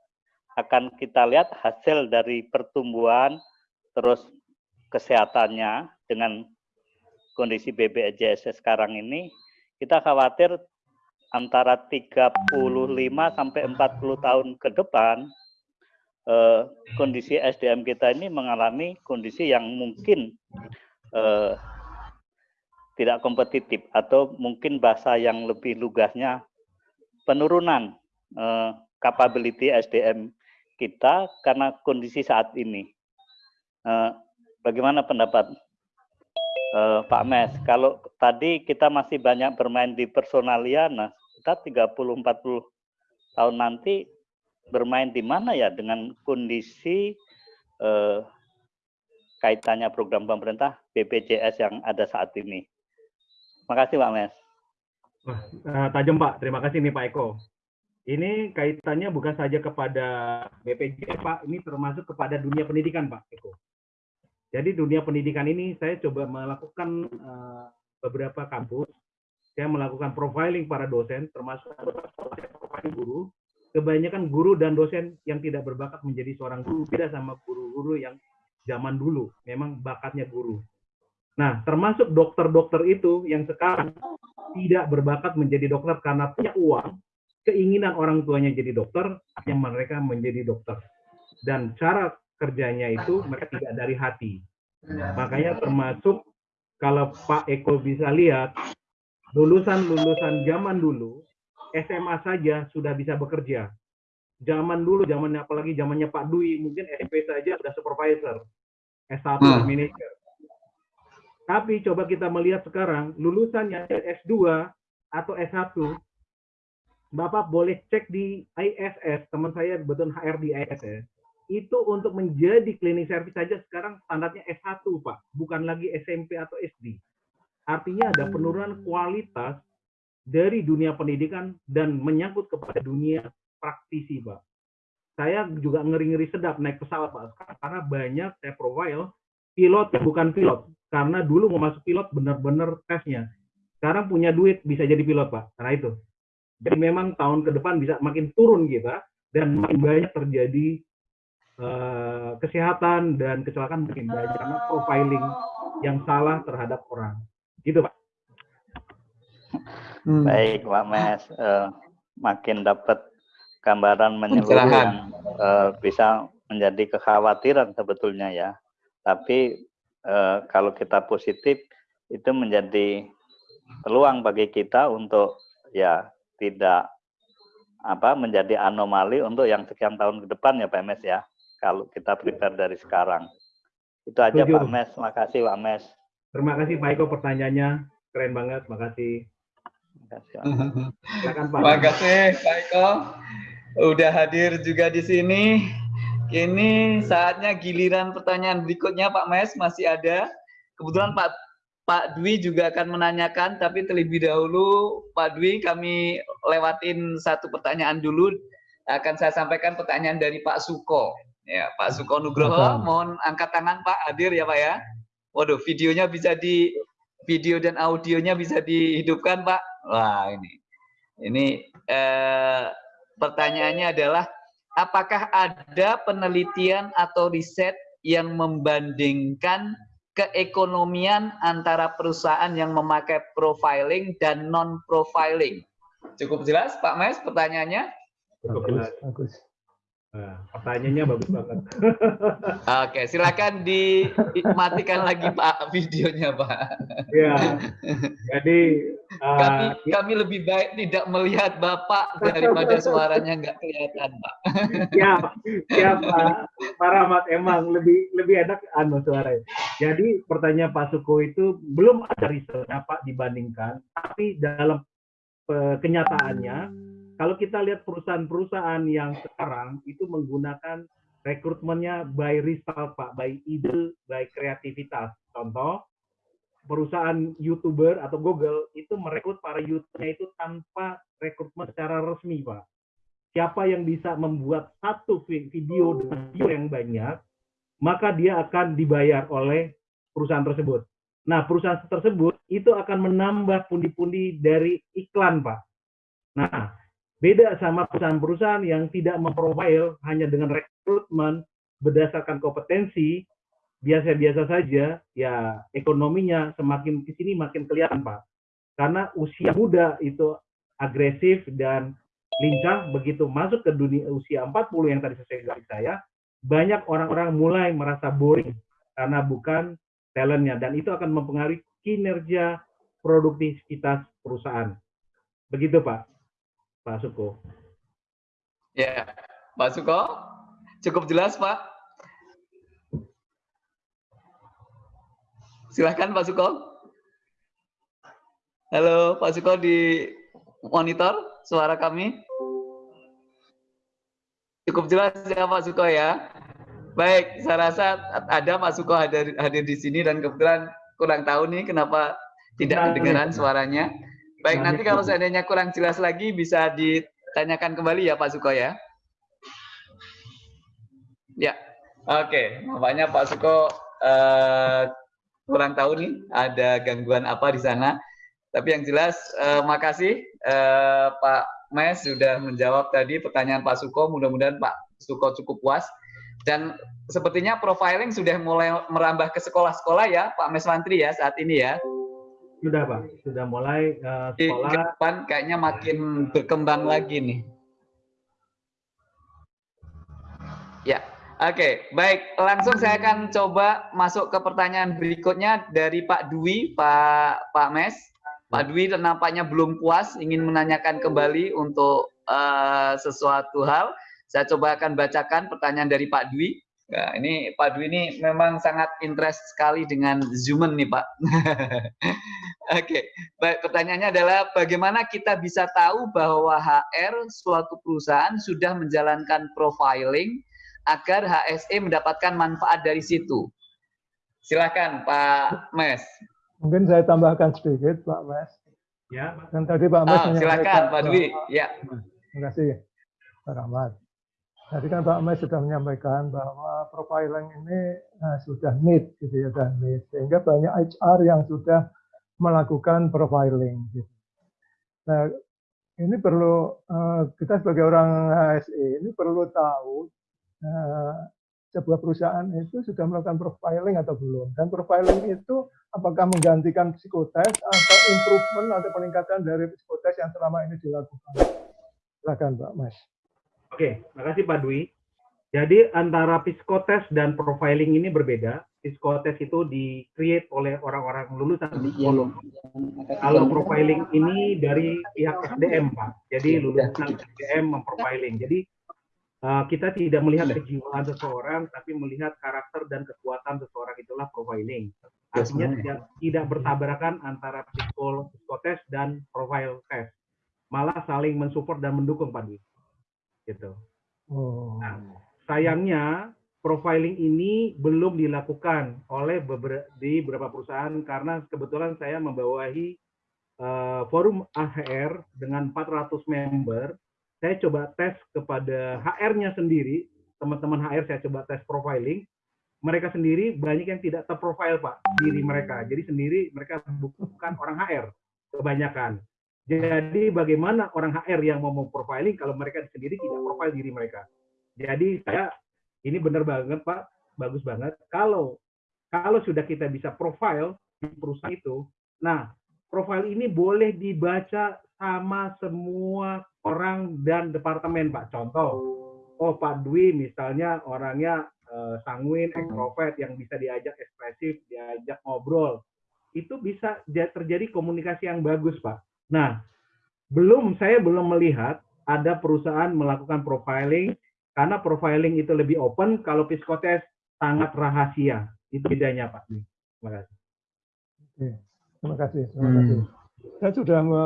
akan kita lihat hasil dari pertumbuhan, terus kesehatannya dengan kondisi BPJS sekarang ini, kita khawatir antara 35 sampai 40 tahun ke depan eh, kondisi SDM kita ini mengalami kondisi yang mungkin eh, tidak kompetitif atau mungkin bahasa yang lebih lugasnya penurunan eh, capability SDM kita karena kondisi saat ini. Eh, bagaimana pendapat eh, Pak Mes? Kalau tadi kita masih banyak bermain di personalia, nah kita 30-40 tahun nanti bermain di mana ya dengan kondisi eh, kaitannya program pemerintah BPJS yang ada saat ini. Makasih Pak Mes. Wah, uh, tajam Pak. Terima kasih nih Pak Eko. Ini kaitannya bukan saja kepada BPJS Pak, ini termasuk kepada dunia pendidikan Pak Eko. Jadi dunia pendidikan ini saya coba melakukan uh, beberapa kampus. Saya melakukan profiling para dosen, termasuk profiling guru. Kebanyakan guru dan dosen yang tidak berbakat menjadi seorang guru, beda sama guru-guru yang zaman dulu memang bakatnya guru. Nah, termasuk dokter-dokter itu yang sekarang tidak berbakat menjadi dokter karena punya uang, keinginan orang tuanya jadi dokter, yang mereka menjadi dokter. Dan cara kerjanya itu mereka tidak dari hati. Makanya termasuk kalau Pak Eko bisa lihat, lulusan-lulusan zaman dulu, SMA saja sudah bisa bekerja zaman dulu, zamannya apalagi zamannya Pak Dwi, mungkin SMP saja sudah supervisor, S1 hmm. manager. Tapi coba kita melihat sekarang, lulusannya S2 atau S1, Bapak boleh cek di ISS, teman saya betul HR di ISS, itu untuk menjadi klinik servis saja sekarang standarnya S1, Pak, bukan lagi SMP atau SD. Artinya ada penurunan kualitas dari dunia pendidikan dan menyangkut kepada dunia praktisi, Pak. Saya juga ngeri-ngeri sedap naik pesawat, Pak. Karena banyak saya profile pilot bukan pilot. Karena dulu mau masuk pilot benar-benar tesnya. Sekarang punya duit bisa jadi pilot, Pak. Karena itu. Jadi memang tahun ke depan bisa makin turun kita dan makin banyak terjadi uh, kesehatan dan kecelakaan makin banyak karena profiling yang salah terhadap orang. Gitu, Pak. Hmm. Baik, Pak Mes. Uh, makin dapat gambaran menyeluruh yang uh, bisa menjadi kekhawatiran sebetulnya ya. Tapi eh, kalau kita positif itu menjadi peluang bagi kita untuk ya tidak apa menjadi anomali untuk yang sekian tahun ke depan ya Pak Mes ya. Kalau kita prepare dari sekarang. Itu aja Setuju. Pak Mes. Makasih Pak Mes. Terima kasih Pak Eko pertanyaannya. Keren banget, makasih. Makasih. Silakan Pak. Terima kasih Pak Eko. Udah hadir juga di sini. Kini saatnya giliran pertanyaan berikutnya Pak Mes masih ada. Kebetulan Pak Pak Dwi juga akan menanyakan, tapi terlebih dahulu Pak Dwi kami lewatin satu pertanyaan dulu. Akan saya sampaikan pertanyaan dari Pak Suko. Ya, Pak Suko Nugroho, mohon angkat tangan Pak hadir ya Pak ya. Waduh, videonya bisa di video dan audionya bisa dihidupkan Pak. Wah ini, ini eh, pertanyaannya adalah apakah ada penelitian atau riset yang membandingkan keekonomian antara perusahaan yang memakai profiling dan non profiling? Cukup jelas Pak Mes pertanyaannya? Cukup jelas. bagus. Nah, pertanyaannya bagus banget. Oke, silakan dimatikan lagi Pak videonya Pak. Ya, jadi Kami kami lebih baik tidak melihat Bapak daripada suaranya nggak kelihatan Pak. ya, ya Pak, Pak Rahmat emang lebih lebih enak anu suaranya. Jadi pertanyaan Pak Suko itu belum ada risetnya Pak dibandingkan, tapi dalam eh, kenyataannya kalau kita lihat perusahaan-perusahaan yang sekarang itu menggunakan rekrutmennya by result Pak, by ide, by kreativitas. Contoh, perusahaan YouTuber atau Google itu merekrut para youth-nya itu tanpa rekrutmen secara resmi Pak siapa yang bisa membuat satu vi- video dengan view yang banyak, maka dia akan dibayar oleh perusahaan tersebut. Nah, perusahaan tersebut itu akan menambah pundi-pundi dari iklan, Pak. Nah, beda sama perusahaan-perusahaan yang tidak memprofile hanya dengan rekrutmen berdasarkan kompetensi, biasa-biasa saja, ya ekonominya semakin ke sini makin kelihatan, Pak. Karena usia muda itu agresif dan lincah begitu masuk ke dunia usia 40 yang tadi saya garis saya banyak orang-orang mulai merasa boring karena bukan talentnya. Dan itu akan mempengaruhi kinerja produktivitas perusahaan. Begitu Pak. Pak Suko. Ya, Pak Suko, cukup jelas Pak. Silahkan Pak Suko. Halo Pak Suko di monitor suara kami. Cukup jelas ya Pak Suko ya. Baik, saya rasa ada Pak Suko hadir, hadir di sini dan kebetulan kurang tahu nih kenapa tidak Nah, kedengaran suaranya. Baik, Nah, nanti kalau seandainya kurang jelas lagi bisa ditanyakan kembali ya Pak Suko ya. Ya, oke. Nampaknya Pak Suko eh, kurang tahu nih ada gangguan apa di sana. Tapi yang jelas, eh, makasih eh, Pak Mes sudah menjawab tadi pertanyaan Pak Suko. Mudah-mudahan Pak Suko cukup puas. Dan sepertinya profiling sudah mulai merambah ke sekolah-sekolah ya, Pak Mes Mantri ya saat ini ya. sudah Pak sudah mulai Di sekolah ke depan kayaknya makin berkembang lagi nih. Ya, oke, baik. Langsung saya akan coba masuk ke pertanyaan berikutnya dari Pak Dwi, Pak Pak Mes. Pak Dwi nampaknya belum puas, ingin menanyakan kembali untuk eh, sesuatu hal. Saya coba akan bacakan pertanyaan dari Pak Dwi. Nah, ini Pak Dwi ini memang sangat interest sekali dengan Zoomen nih Pak. Oke, baik. Pertanyaannya adalah bagaimana kita bisa tahu bahwa HR suatu perusahaan sudah menjalankan profiling agar HSE mendapatkan manfaat dari situ. Silakan Pak Mes. Mungkin saya tambahkan sedikit, Pak Mes. ya Pak. Dan tadi Pak Mes Ah, silakan menyampaikan Pak Dwi. bahwa- Ya. Terima kasih, Pak Rahmat. Tadi kan Pak Mes sudah menyampaikan bahwa profiling ini eh, sudah need, gitu ya, sudah need. Sehingga banyak HR yang sudah melakukan profiling. Gitu. Nah, ini perlu eh, kita sebagai orang HSE ini perlu tahu sebuah perusahaan itu sudah melakukan profiling atau belum. Dan profiling itu apakah menggantikan psikotes atau improvement atau peningkatan dari psikotes yang selama ini dilakukan. Silakan Pak Mas. Oke, makasih Pak Dwi. Jadi antara psikotes dan profiling ini berbeda. psikotes itu di create oleh orang-orang lulusan psikolog. Kalau profiling ini dari pihak SDM Pak, jadi lulusan SDM memprofiling. Jadi uh, kita tidak melihat kejiwaan seseorang, tapi melihat karakter dan kekuatan seseorang itulah profiling. Artinya tidak, tidak bertabrakan antara psikolog, psikotes dan profile test, malah saling mensupport dan mendukung Pak Dwi. Gitu. Oh. Nah, sayangnya profiling ini belum dilakukan oleh beberapa, di beberapa perusahaan karena kebetulan saya membawahi uh, forum AHR dengan 400 member. Saya coba tes kepada HR-nya sendiri, teman-teman HR saya coba tes profiling. Mereka sendiri banyak yang tidak terprofile Pak diri mereka. Jadi sendiri mereka bukan orang HR kebanyakan. Jadi bagaimana orang HR yang mau profiling kalau mereka sendiri tidak profile diri mereka. Jadi saya ini benar banget Pak, bagus banget. Kalau kalau sudah kita bisa profile di perusahaan itu, nah profile ini boleh dibaca sama semua orang dan departemen Pak. Contoh, oh Pak Dwi misalnya orangnya uh, sanguin, ekstrovert yang bisa diajak ekspresif, diajak ngobrol. Itu bisa terjadi komunikasi yang bagus Pak. Nah, belum saya belum melihat ada perusahaan melakukan profiling karena profiling itu lebih open, kalau psikotes sangat rahasia. Itu bedanya Pak. Terima kasih. Oke, terima kasih. Terima hmm. kasih. Saya sudah me,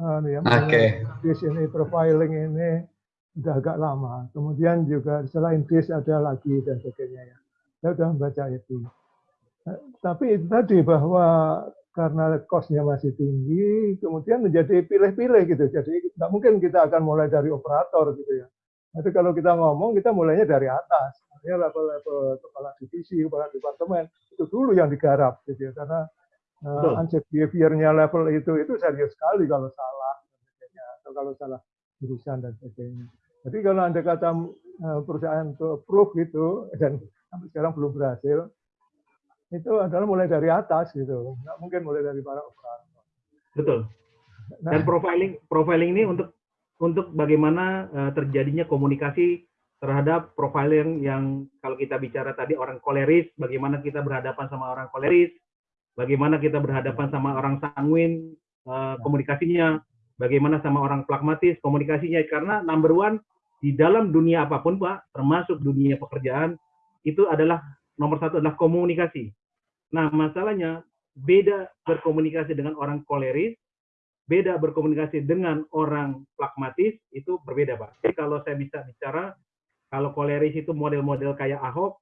uh, ya, okay. ini profiling ini sudah agak lama. Kemudian juga selain bis ada lagi dan sebagainya ya. Saya sudah membaca itu. Eh, tapi itu tadi bahwa karena kosnya masih tinggi, kemudian menjadi pilih-pilih gitu. Jadi tidak mungkin kita akan mulai dari operator gitu ya. Tapi kalau kita ngomong, kita mulainya dari atas. Artinya level-level kepala divisi, kepala departemen, itu dulu yang digarap. Gitu ya. Karena uh, unsafe behavior-nya level itu, itu serius sekali kalau salah. Atau kalau salah jurusan dan sebagainya. Jadi kalau Anda kata uh, perusahaan untuk approve gitu, dan sampai sekarang belum berhasil, itu adalah mulai dari atas gitu. Nggak mungkin mulai dari para operator. Betul. Nah. Dan profiling profiling ini untuk untuk bagaimana uh, terjadinya komunikasi terhadap profiling yang kalau kita bicara tadi orang koleris, bagaimana kita berhadapan sama orang koleris, bagaimana kita berhadapan sama orang sanguin uh, komunikasinya, bagaimana sama orang pragmatis komunikasinya karena number one di dalam dunia apa pun Pak, termasuk dunia pekerjaan itu adalah nomor satu adalah komunikasi. Nah masalahnya beda berkomunikasi dengan orang koleris beda berkomunikasi dengan orang pragmatis itu berbeda Pak. Jadi kalau saya bisa bicara, kalau koleris itu model-model kayak Ahok,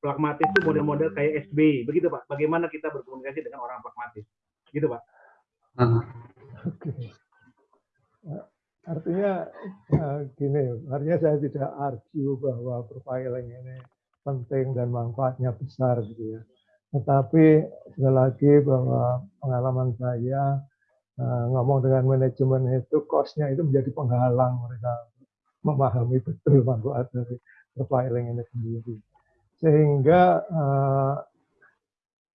pragmatis itu model-model kayak SBY, begitu Pak. Bagaimana kita berkomunikasi dengan orang pragmatis, gitu Pak. Uh. Oke. Artinya uh, gini, artinya saya tidak argue bahwa profiling ini penting dan manfaatnya besar gitu ya. Tetapi sekali lagi bahwa pengalaman saya uh, ngomong dengan manajemen itu cost-nya itu menjadi penghalang mereka memahami betul manfaat dari profiling ini sendiri. Sehingga uh,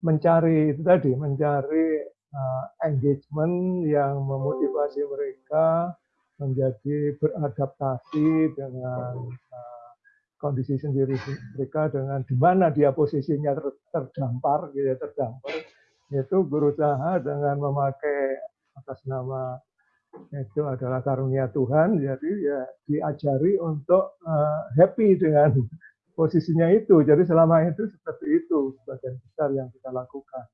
mencari itu tadi, mencari uh, engagement yang memotivasi mereka menjadi beradaptasi dengan uh, kondisi sendiri mereka dengan di mana dia posisinya ter, terdampar, gitu, ya, terdampar, itu berusaha dengan memakai atas nama itu adalah karunia Tuhan, jadi ya diajari untuk uh, happy dengan posisinya itu. Jadi selama itu seperti itu sebagian besar yang kita lakukan.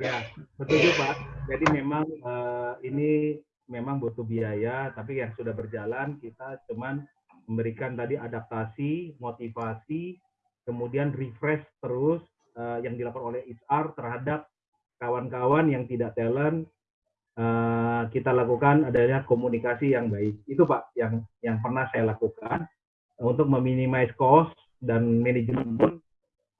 Ya, betul Pak. Jadi memang uh, ini memang butuh biaya, tapi yang sudah berjalan kita cuman memberikan tadi adaptasi, motivasi, kemudian refresh terus uh, yang dilakukan oleh HR terhadap kawan-kawan yang tidak talent uh, kita lakukan adalah komunikasi yang baik. Itu Pak yang yang pernah saya lakukan untuk meminimais cost dan manajemen pun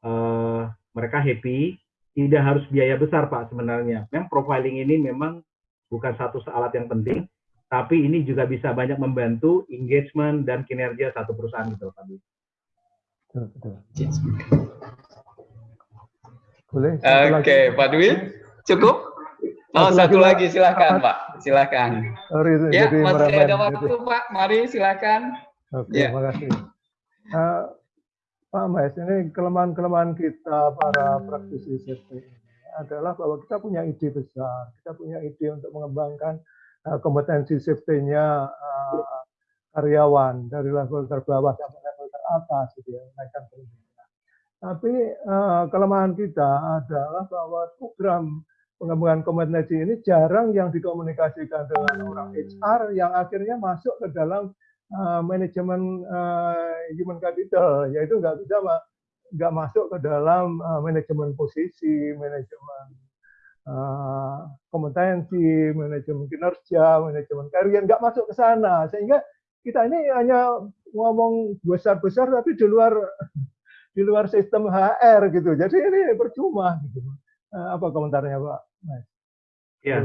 uh, mereka happy. Tidak harus biaya besar Pak sebenarnya. Memang profiling ini memang bukan satu alat yang penting, tapi ini juga bisa banyak membantu engagement dan kinerja satu perusahaan gitu Pak. Boleh. Oke, okay, Pak Dwi, cukup? Oh, satu, satu lagi, silakan Pak, silakan. Sorry, ya, jadi masih ada waktu. Pak, mari silakan. Oke, ya. makasih. Uh, Pak Mas, ini kelemahan-kelemahan kita para praktisi safety ini adalah bahwa kita punya ide besar, kita punya ide untuk mengembangkan uh, kompetensi safety-nya uh, karyawan dari level terbawah sampai level teratas, gitu ya, menaikkan pendidikan. Tapi uh, kelemahan kita adalah bahwa program pengembangan kompetensi ini jarang yang dikomunikasikan dengan orang HR yang akhirnya masuk ke dalam uh, manajemen uh, human capital, yaitu nggak bisa nggak masuk ke dalam uh, manajemen posisi, manajemen uh, kompetensi, manajemen kinerja, manajemen karier, nggak masuk ke sana, sehingga kita ini hanya ngomong besar-besar tapi di luar di luar sistem HR gitu. Jadi ini percuma gitu. Apa komentarnya Pak? Mas? Ya,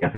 Ya,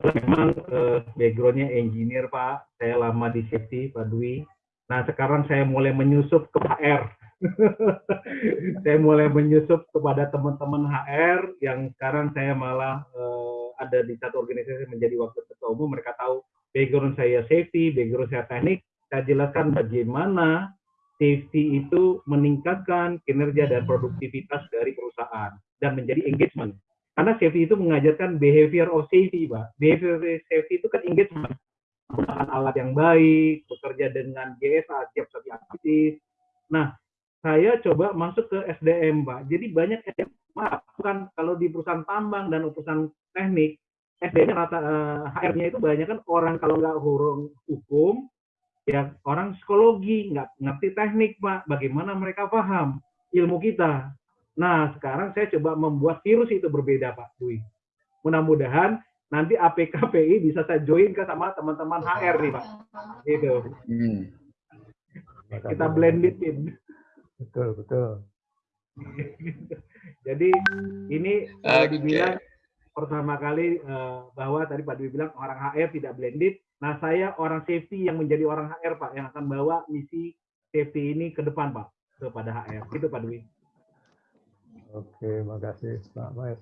saya memang uh, backgroundnya engineer Pak. Saya lama di safety Pak Dwi. Nah sekarang saya mulai menyusup ke HR. saya mulai menyusup kepada teman-teman HR yang sekarang saya malah uh, ada di satu organisasi menjadi wakil ketua umum. Mereka tahu background saya safety, background saya teknik. Saya jelaskan bagaimana safety itu meningkatkan kinerja dan produktivitas dari perusahaan dan menjadi engagement karena safety itu mengajarkan behavior of safety, Pak. Behavior of safety itu kan engagement. Menggunakan alat yang baik, bekerja dengan GSA, siap satu aktivitas. Nah, saya coba masuk ke SDM, Pak. Jadi banyak SDM, maaf, bukan kalau di perusahaan tambang dan perusahaan teknik, SDM rata eh, HR-nya itu banyak kan orang kalau nggak hurung hukum, ya orang psikologi, nggak ngerti teknik, Pak. Bagaimana mereka paham ilmu kita. Nah, sekarang saya coba membuat virus itu berbeda, Pak Dwi. Mudah-mudahan nanti APKPI bisa saya join ke sama teman-teman HR nih, Pak. Gitu. Hmm. Kita blended in. Betul, betul. Jadi ini okay. dibilang pertama kali uh, bahwa tadi Pak Dwi bilang orang HR tidak blended. Nah, saya orang safety yang menjadi orang HR, Pak, yang akan bawa misi safety ini ke depan, Pak, kepada HR. Itu Pak Dwi. Oke, makasih Pak Mas.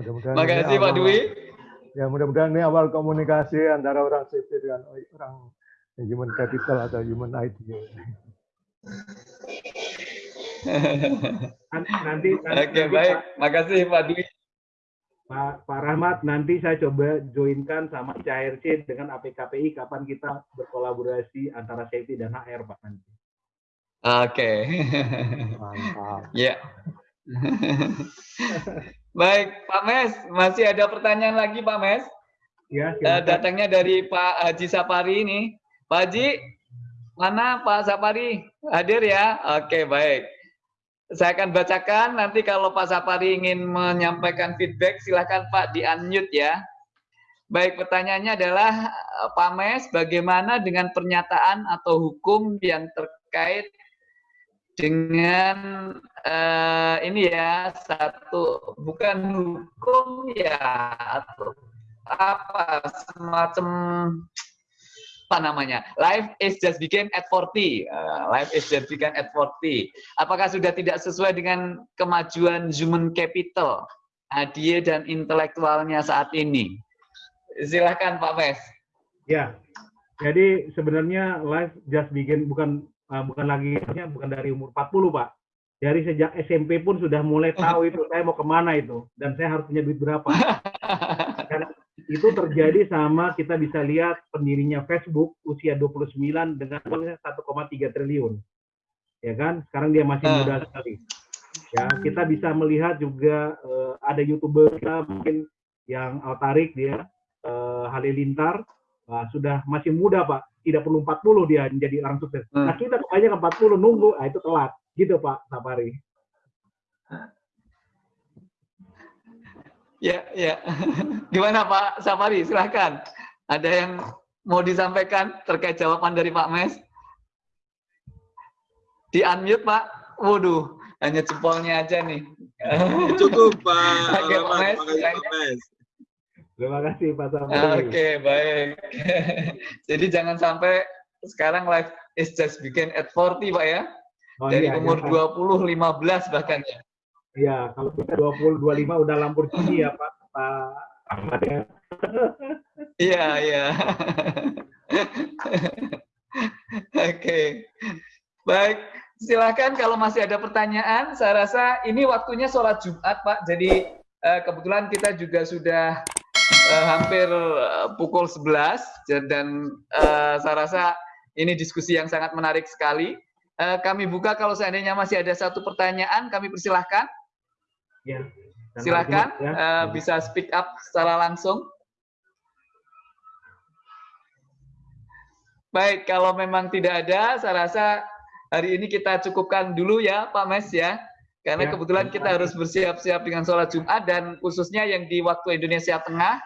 Mudah-mudahan Makasih Pak Dwi. Ya, mudah-mudahan ini awal komunikasi antara orang sipil dengan orang human capital atau human ID. nanti, nanti Oke, baik. Makasih Pak Dwi. Pak, Pak Rahmat, nanti saya coba joinkan sama CHRC dengan APKPI kapan kita berkolaborasi antara safety dan HR Pak nanti. Oke. Mantap. ya. Baik, Pak Mes, masih ada pertanyaan lagi Pak Mes? Ya, uh, datangnya dari Pak Haji Sapari ini. Pak Haji, mana Pak Sapari? Hadir ya? Oke, baik. Saya akan bacakan, nanti kalau Pak Sapari ingin menyampaikan feedback, silahkan Pak di-unmute ya. Baik, pertanyaannya adalah Pak Mes, bagaimana dengan pernyataan atau hukum yang terkait dengan uh, ini ya satu bukan hukum ya atau apa semacam apa namanya life is just begin at 40 uh, eh, life is just begin at 40 apakah sudah tidak sesuai dengan kemajuan human capital dia dan intelektualnya saat ini? Silahkan Pak Mes ya jadi sebenarnya life just begin bukan bukan lagi bukan dari umur 40 pak. Dari sejak SMP pun sudah mulai tahu itu saya mau ke mana itu dan saya harus punya duit berapa. Karena itu terjadi sama kita bisa lihat pendirinya Facebook usia 29 dengan uangnya 1,3 triliun. Ya kan? Sekarang dia masih ah. muda sekali. Ya kita bisa melihat juga uh, ada youtuber kita mungkin yang Altarik dia uh, Halilintar uh, sudah masih muda pak tidak perlu 40 dia menjadi orang sukses. Hmm. Nah kita kebanyakan 40 nunggu, nah itu telat. Gitu Pak Sapari. Ya, ya. Gimana Pak Sapari? Silahkan. Ada yang mau disampaikan terkait jawaban dari Pak Mes? Di unmute Pak. Waduh, hanya jempolnya aja nih. Cukup Pak. Oke, Pak Mes. Pak Mes. Terima kasih Pak Samri. Oke, okay, baik. Jadi jangan sampai sekarang live is just begin at 40 Pak ya. Oh, Dari iya, umur iya, 20, 15 bahkan ya. Iya, kalau kita 20, 25 udah Lamborghini ya Pak. Pak Ahmad ya. Iya, iya. Oke. Baik, silakan kalau masih ada pertanyaan. Saya rasa ini waktunya sholat Jumat, Pak. Jadi uh, kebetulan kita juga sudah uh, hampir uh, pukul 11 dan uh, saya rasa ini diskusi yang sangat menarik sekali. Uh, kami buka kalau seandainya masih ada satu pertanyaan, kami persilahkan. Ya. Silakan ya. uh, bisa speak up secara langsung. Baik, kalau memang tidak ada, saya rasa hari ini kita cukupkan dulu ya Pak Mes ya. Karena ya, kebetulan kita harus bersiap-siap dengan sholat Jumat dan khususnya yang di waktu Indonesia Tengah.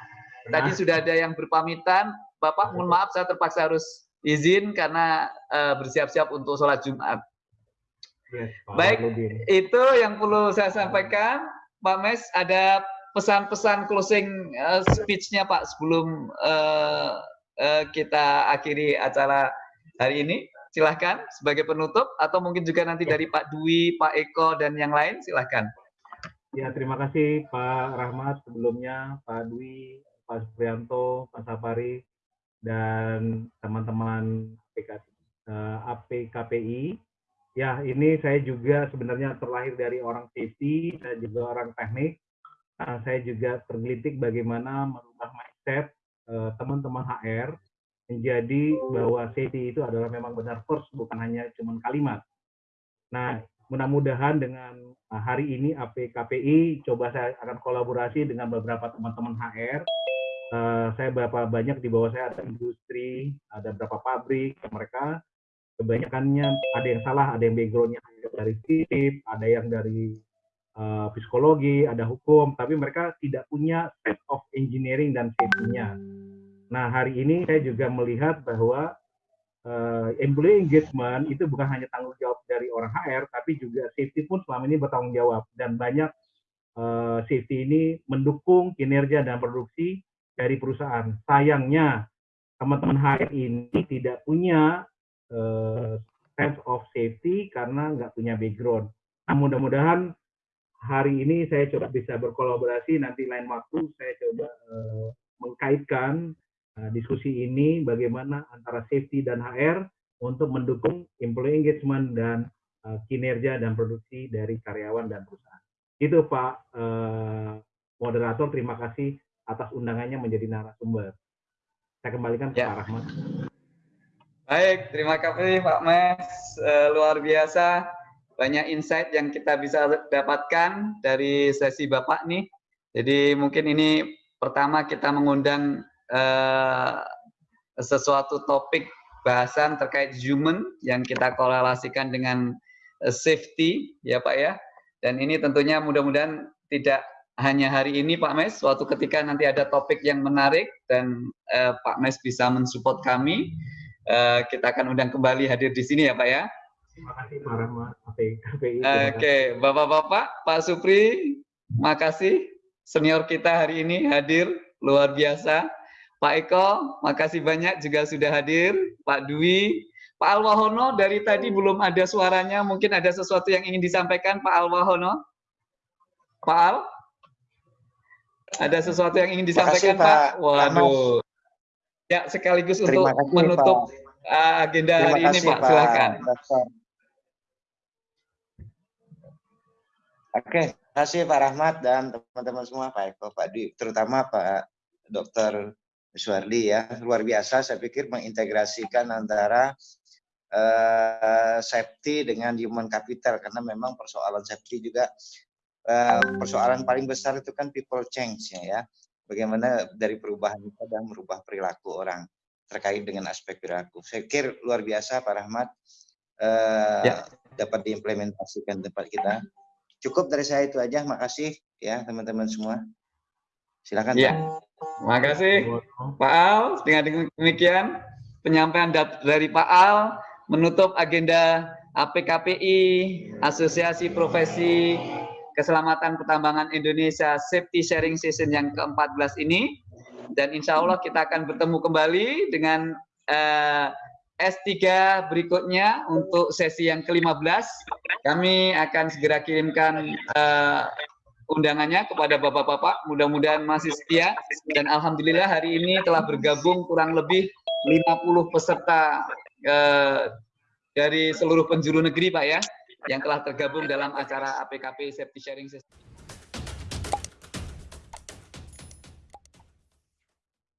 Tadi sudah ada yang berpamitan. Bapak, mohon maaf saya terpaksa harus izin karena uh, bersiap-siap untuk sholat Jumat. Yes, Baik, itu yang perlu saya sampaikan. Pak Mes, ada pesan-pesan closing uh, speech-nya Pak sebelum uh, uh, kita akhiri acara hari ini. Silahkan sebagai penutup atau mungkin juga nanti dari Pak Dwi, Pak Eko, dan yang lain silahkan. Ya, terima kasih Pak Rahmat sebelumnya, Pak Dwi, Pak Suprianto, Pak Sapari, dan teman-teman APKPI Ya, ini saya juga sebenarnya terlahir dari orang safety, saya juga orang teknik. Uh, saya juga tergelitik bagaimana merubah mindset eh, teman-teman HR menjadi bahwa safety itu adalah memang benar first, bukan hanya cuma kalimat. Nah, mudah-mudahan dengan hari ini APKPI coba saya akan kolaborasi dengan beberapa teman-teman HR. Uh, saya berapa banyak di bawah saya ada industri, ada beberapa pabrik, mereka kebanyakannya ada yang salah, ada yang backgroundnya dari sip, ada yang dari uh, psikologi, ada hukum, tapi mereka tidak punya set of engineering dan safety-nya. Nah, hari ini saya juga melihat bahwa uh, employee engagement itu bukan hanya tanggung jawab dari orang HR, tapi juga safety pun selama ini bertanggung jawab. Dan banyak uh, safety ini mendukung kinerja dan produksi dari perusahaan. Sayangnya, teman-teman HR ini tidak punya uh, sense of safety karena nggak punya background. Nah, mudah-mudahan hari ini saya coba bisa berkolaborasi, nanti lain waktu saya coba uh, mengkaitkan uh, diskusi ini bagaimana antara safety dan HR untuk mendukung employee engagement dan uh, kinerja dan produksi dari karyawan dan perusahaan. Itu Pak uh, moderator, terima kasih atas undangannya menjadi narasumber. Saya kembalikan ke ya. Pak Rahmat. Baik, terima kasih Pak Mes. Uh, luar biasa, banyak insight yang kita bisa dapatkan dari sesi Bapak nih. Jadi mungkin ini pertama kita mengundang uh, sesuatu topik bahasan terkait human yang kita korelasikan dengan uh, safety, ya Pak ya. Dan ini tentunya mudah-mudahan tidak hanya hari ini Pak Mes, suatu ketika nanti ada topik yang menarik dan uh, Pak Mes bisa mensupport kami uh, kita akan undang kembali hadir di sini ya Pak ya. Terima kasih Pak Rahmat. Oke, okay. Bapak-bapak, Pak Supri, makasih senior kita hari ini hadir luar biasa. Pak Eko, makasih banyak juga sudah hadir. Pak Dwi, Pak Alwahono dari tadi belum ada suaranya, mungkin ada sesuatu yang ingin disampaikan Pak Alwahono. Pak Al, ada sesuatu yang ingin disampaikan kasih, Pak? Pak? Waduh. Ya, sekaligus untuk kasih, menutup Pak. Uh, agenda Terima hari kasih, ini, Pak. Silakan. Oke, terima kasih Pak Rahmat dan teman-teman semua, Pak Eko, Pak Dwi, terutama Pak Dr. Suwardi ya. Luar biasa, saya pikir mengintegrasikan antara uh, safety dengan human capital, karena memang persoalan safety juga uh, persoalan paling besar itu kan people change ya bagaimana dari perubahan kita dan merubah perilaku orang terkait dengan aspek perilaku. Saya kira luar biasa Pak Rahmat uh, ya. dapat diimplementasikan tempat kita. Cukup dari saya itu aja. Makasih ya teman-teman semua. Silakan. Ya. Makasih Pak Al. Dengan demikian penyampaian dari Pak Al menutup agenda APKPI Asosiasi Profesi Keselamatan Pertambangan Indonesia Safety Sharing Session yang ke-14 ini. Dan insya Allah kita akan bertemu kembali dengan uh, eh, S3 berikutnya untuk sesi yang ke-15. Kami akan segera kirimkan uh, undangannya kepada bapak-bapak. Mudah-mudahan masih setia. Dan Alhamdulillah hari ini telah bergabung kurang lebih 50 peserta uh, dari seluruh penjuru negeri Pak ya yang telah tergabung dalam acara APKP Safety Sharing System.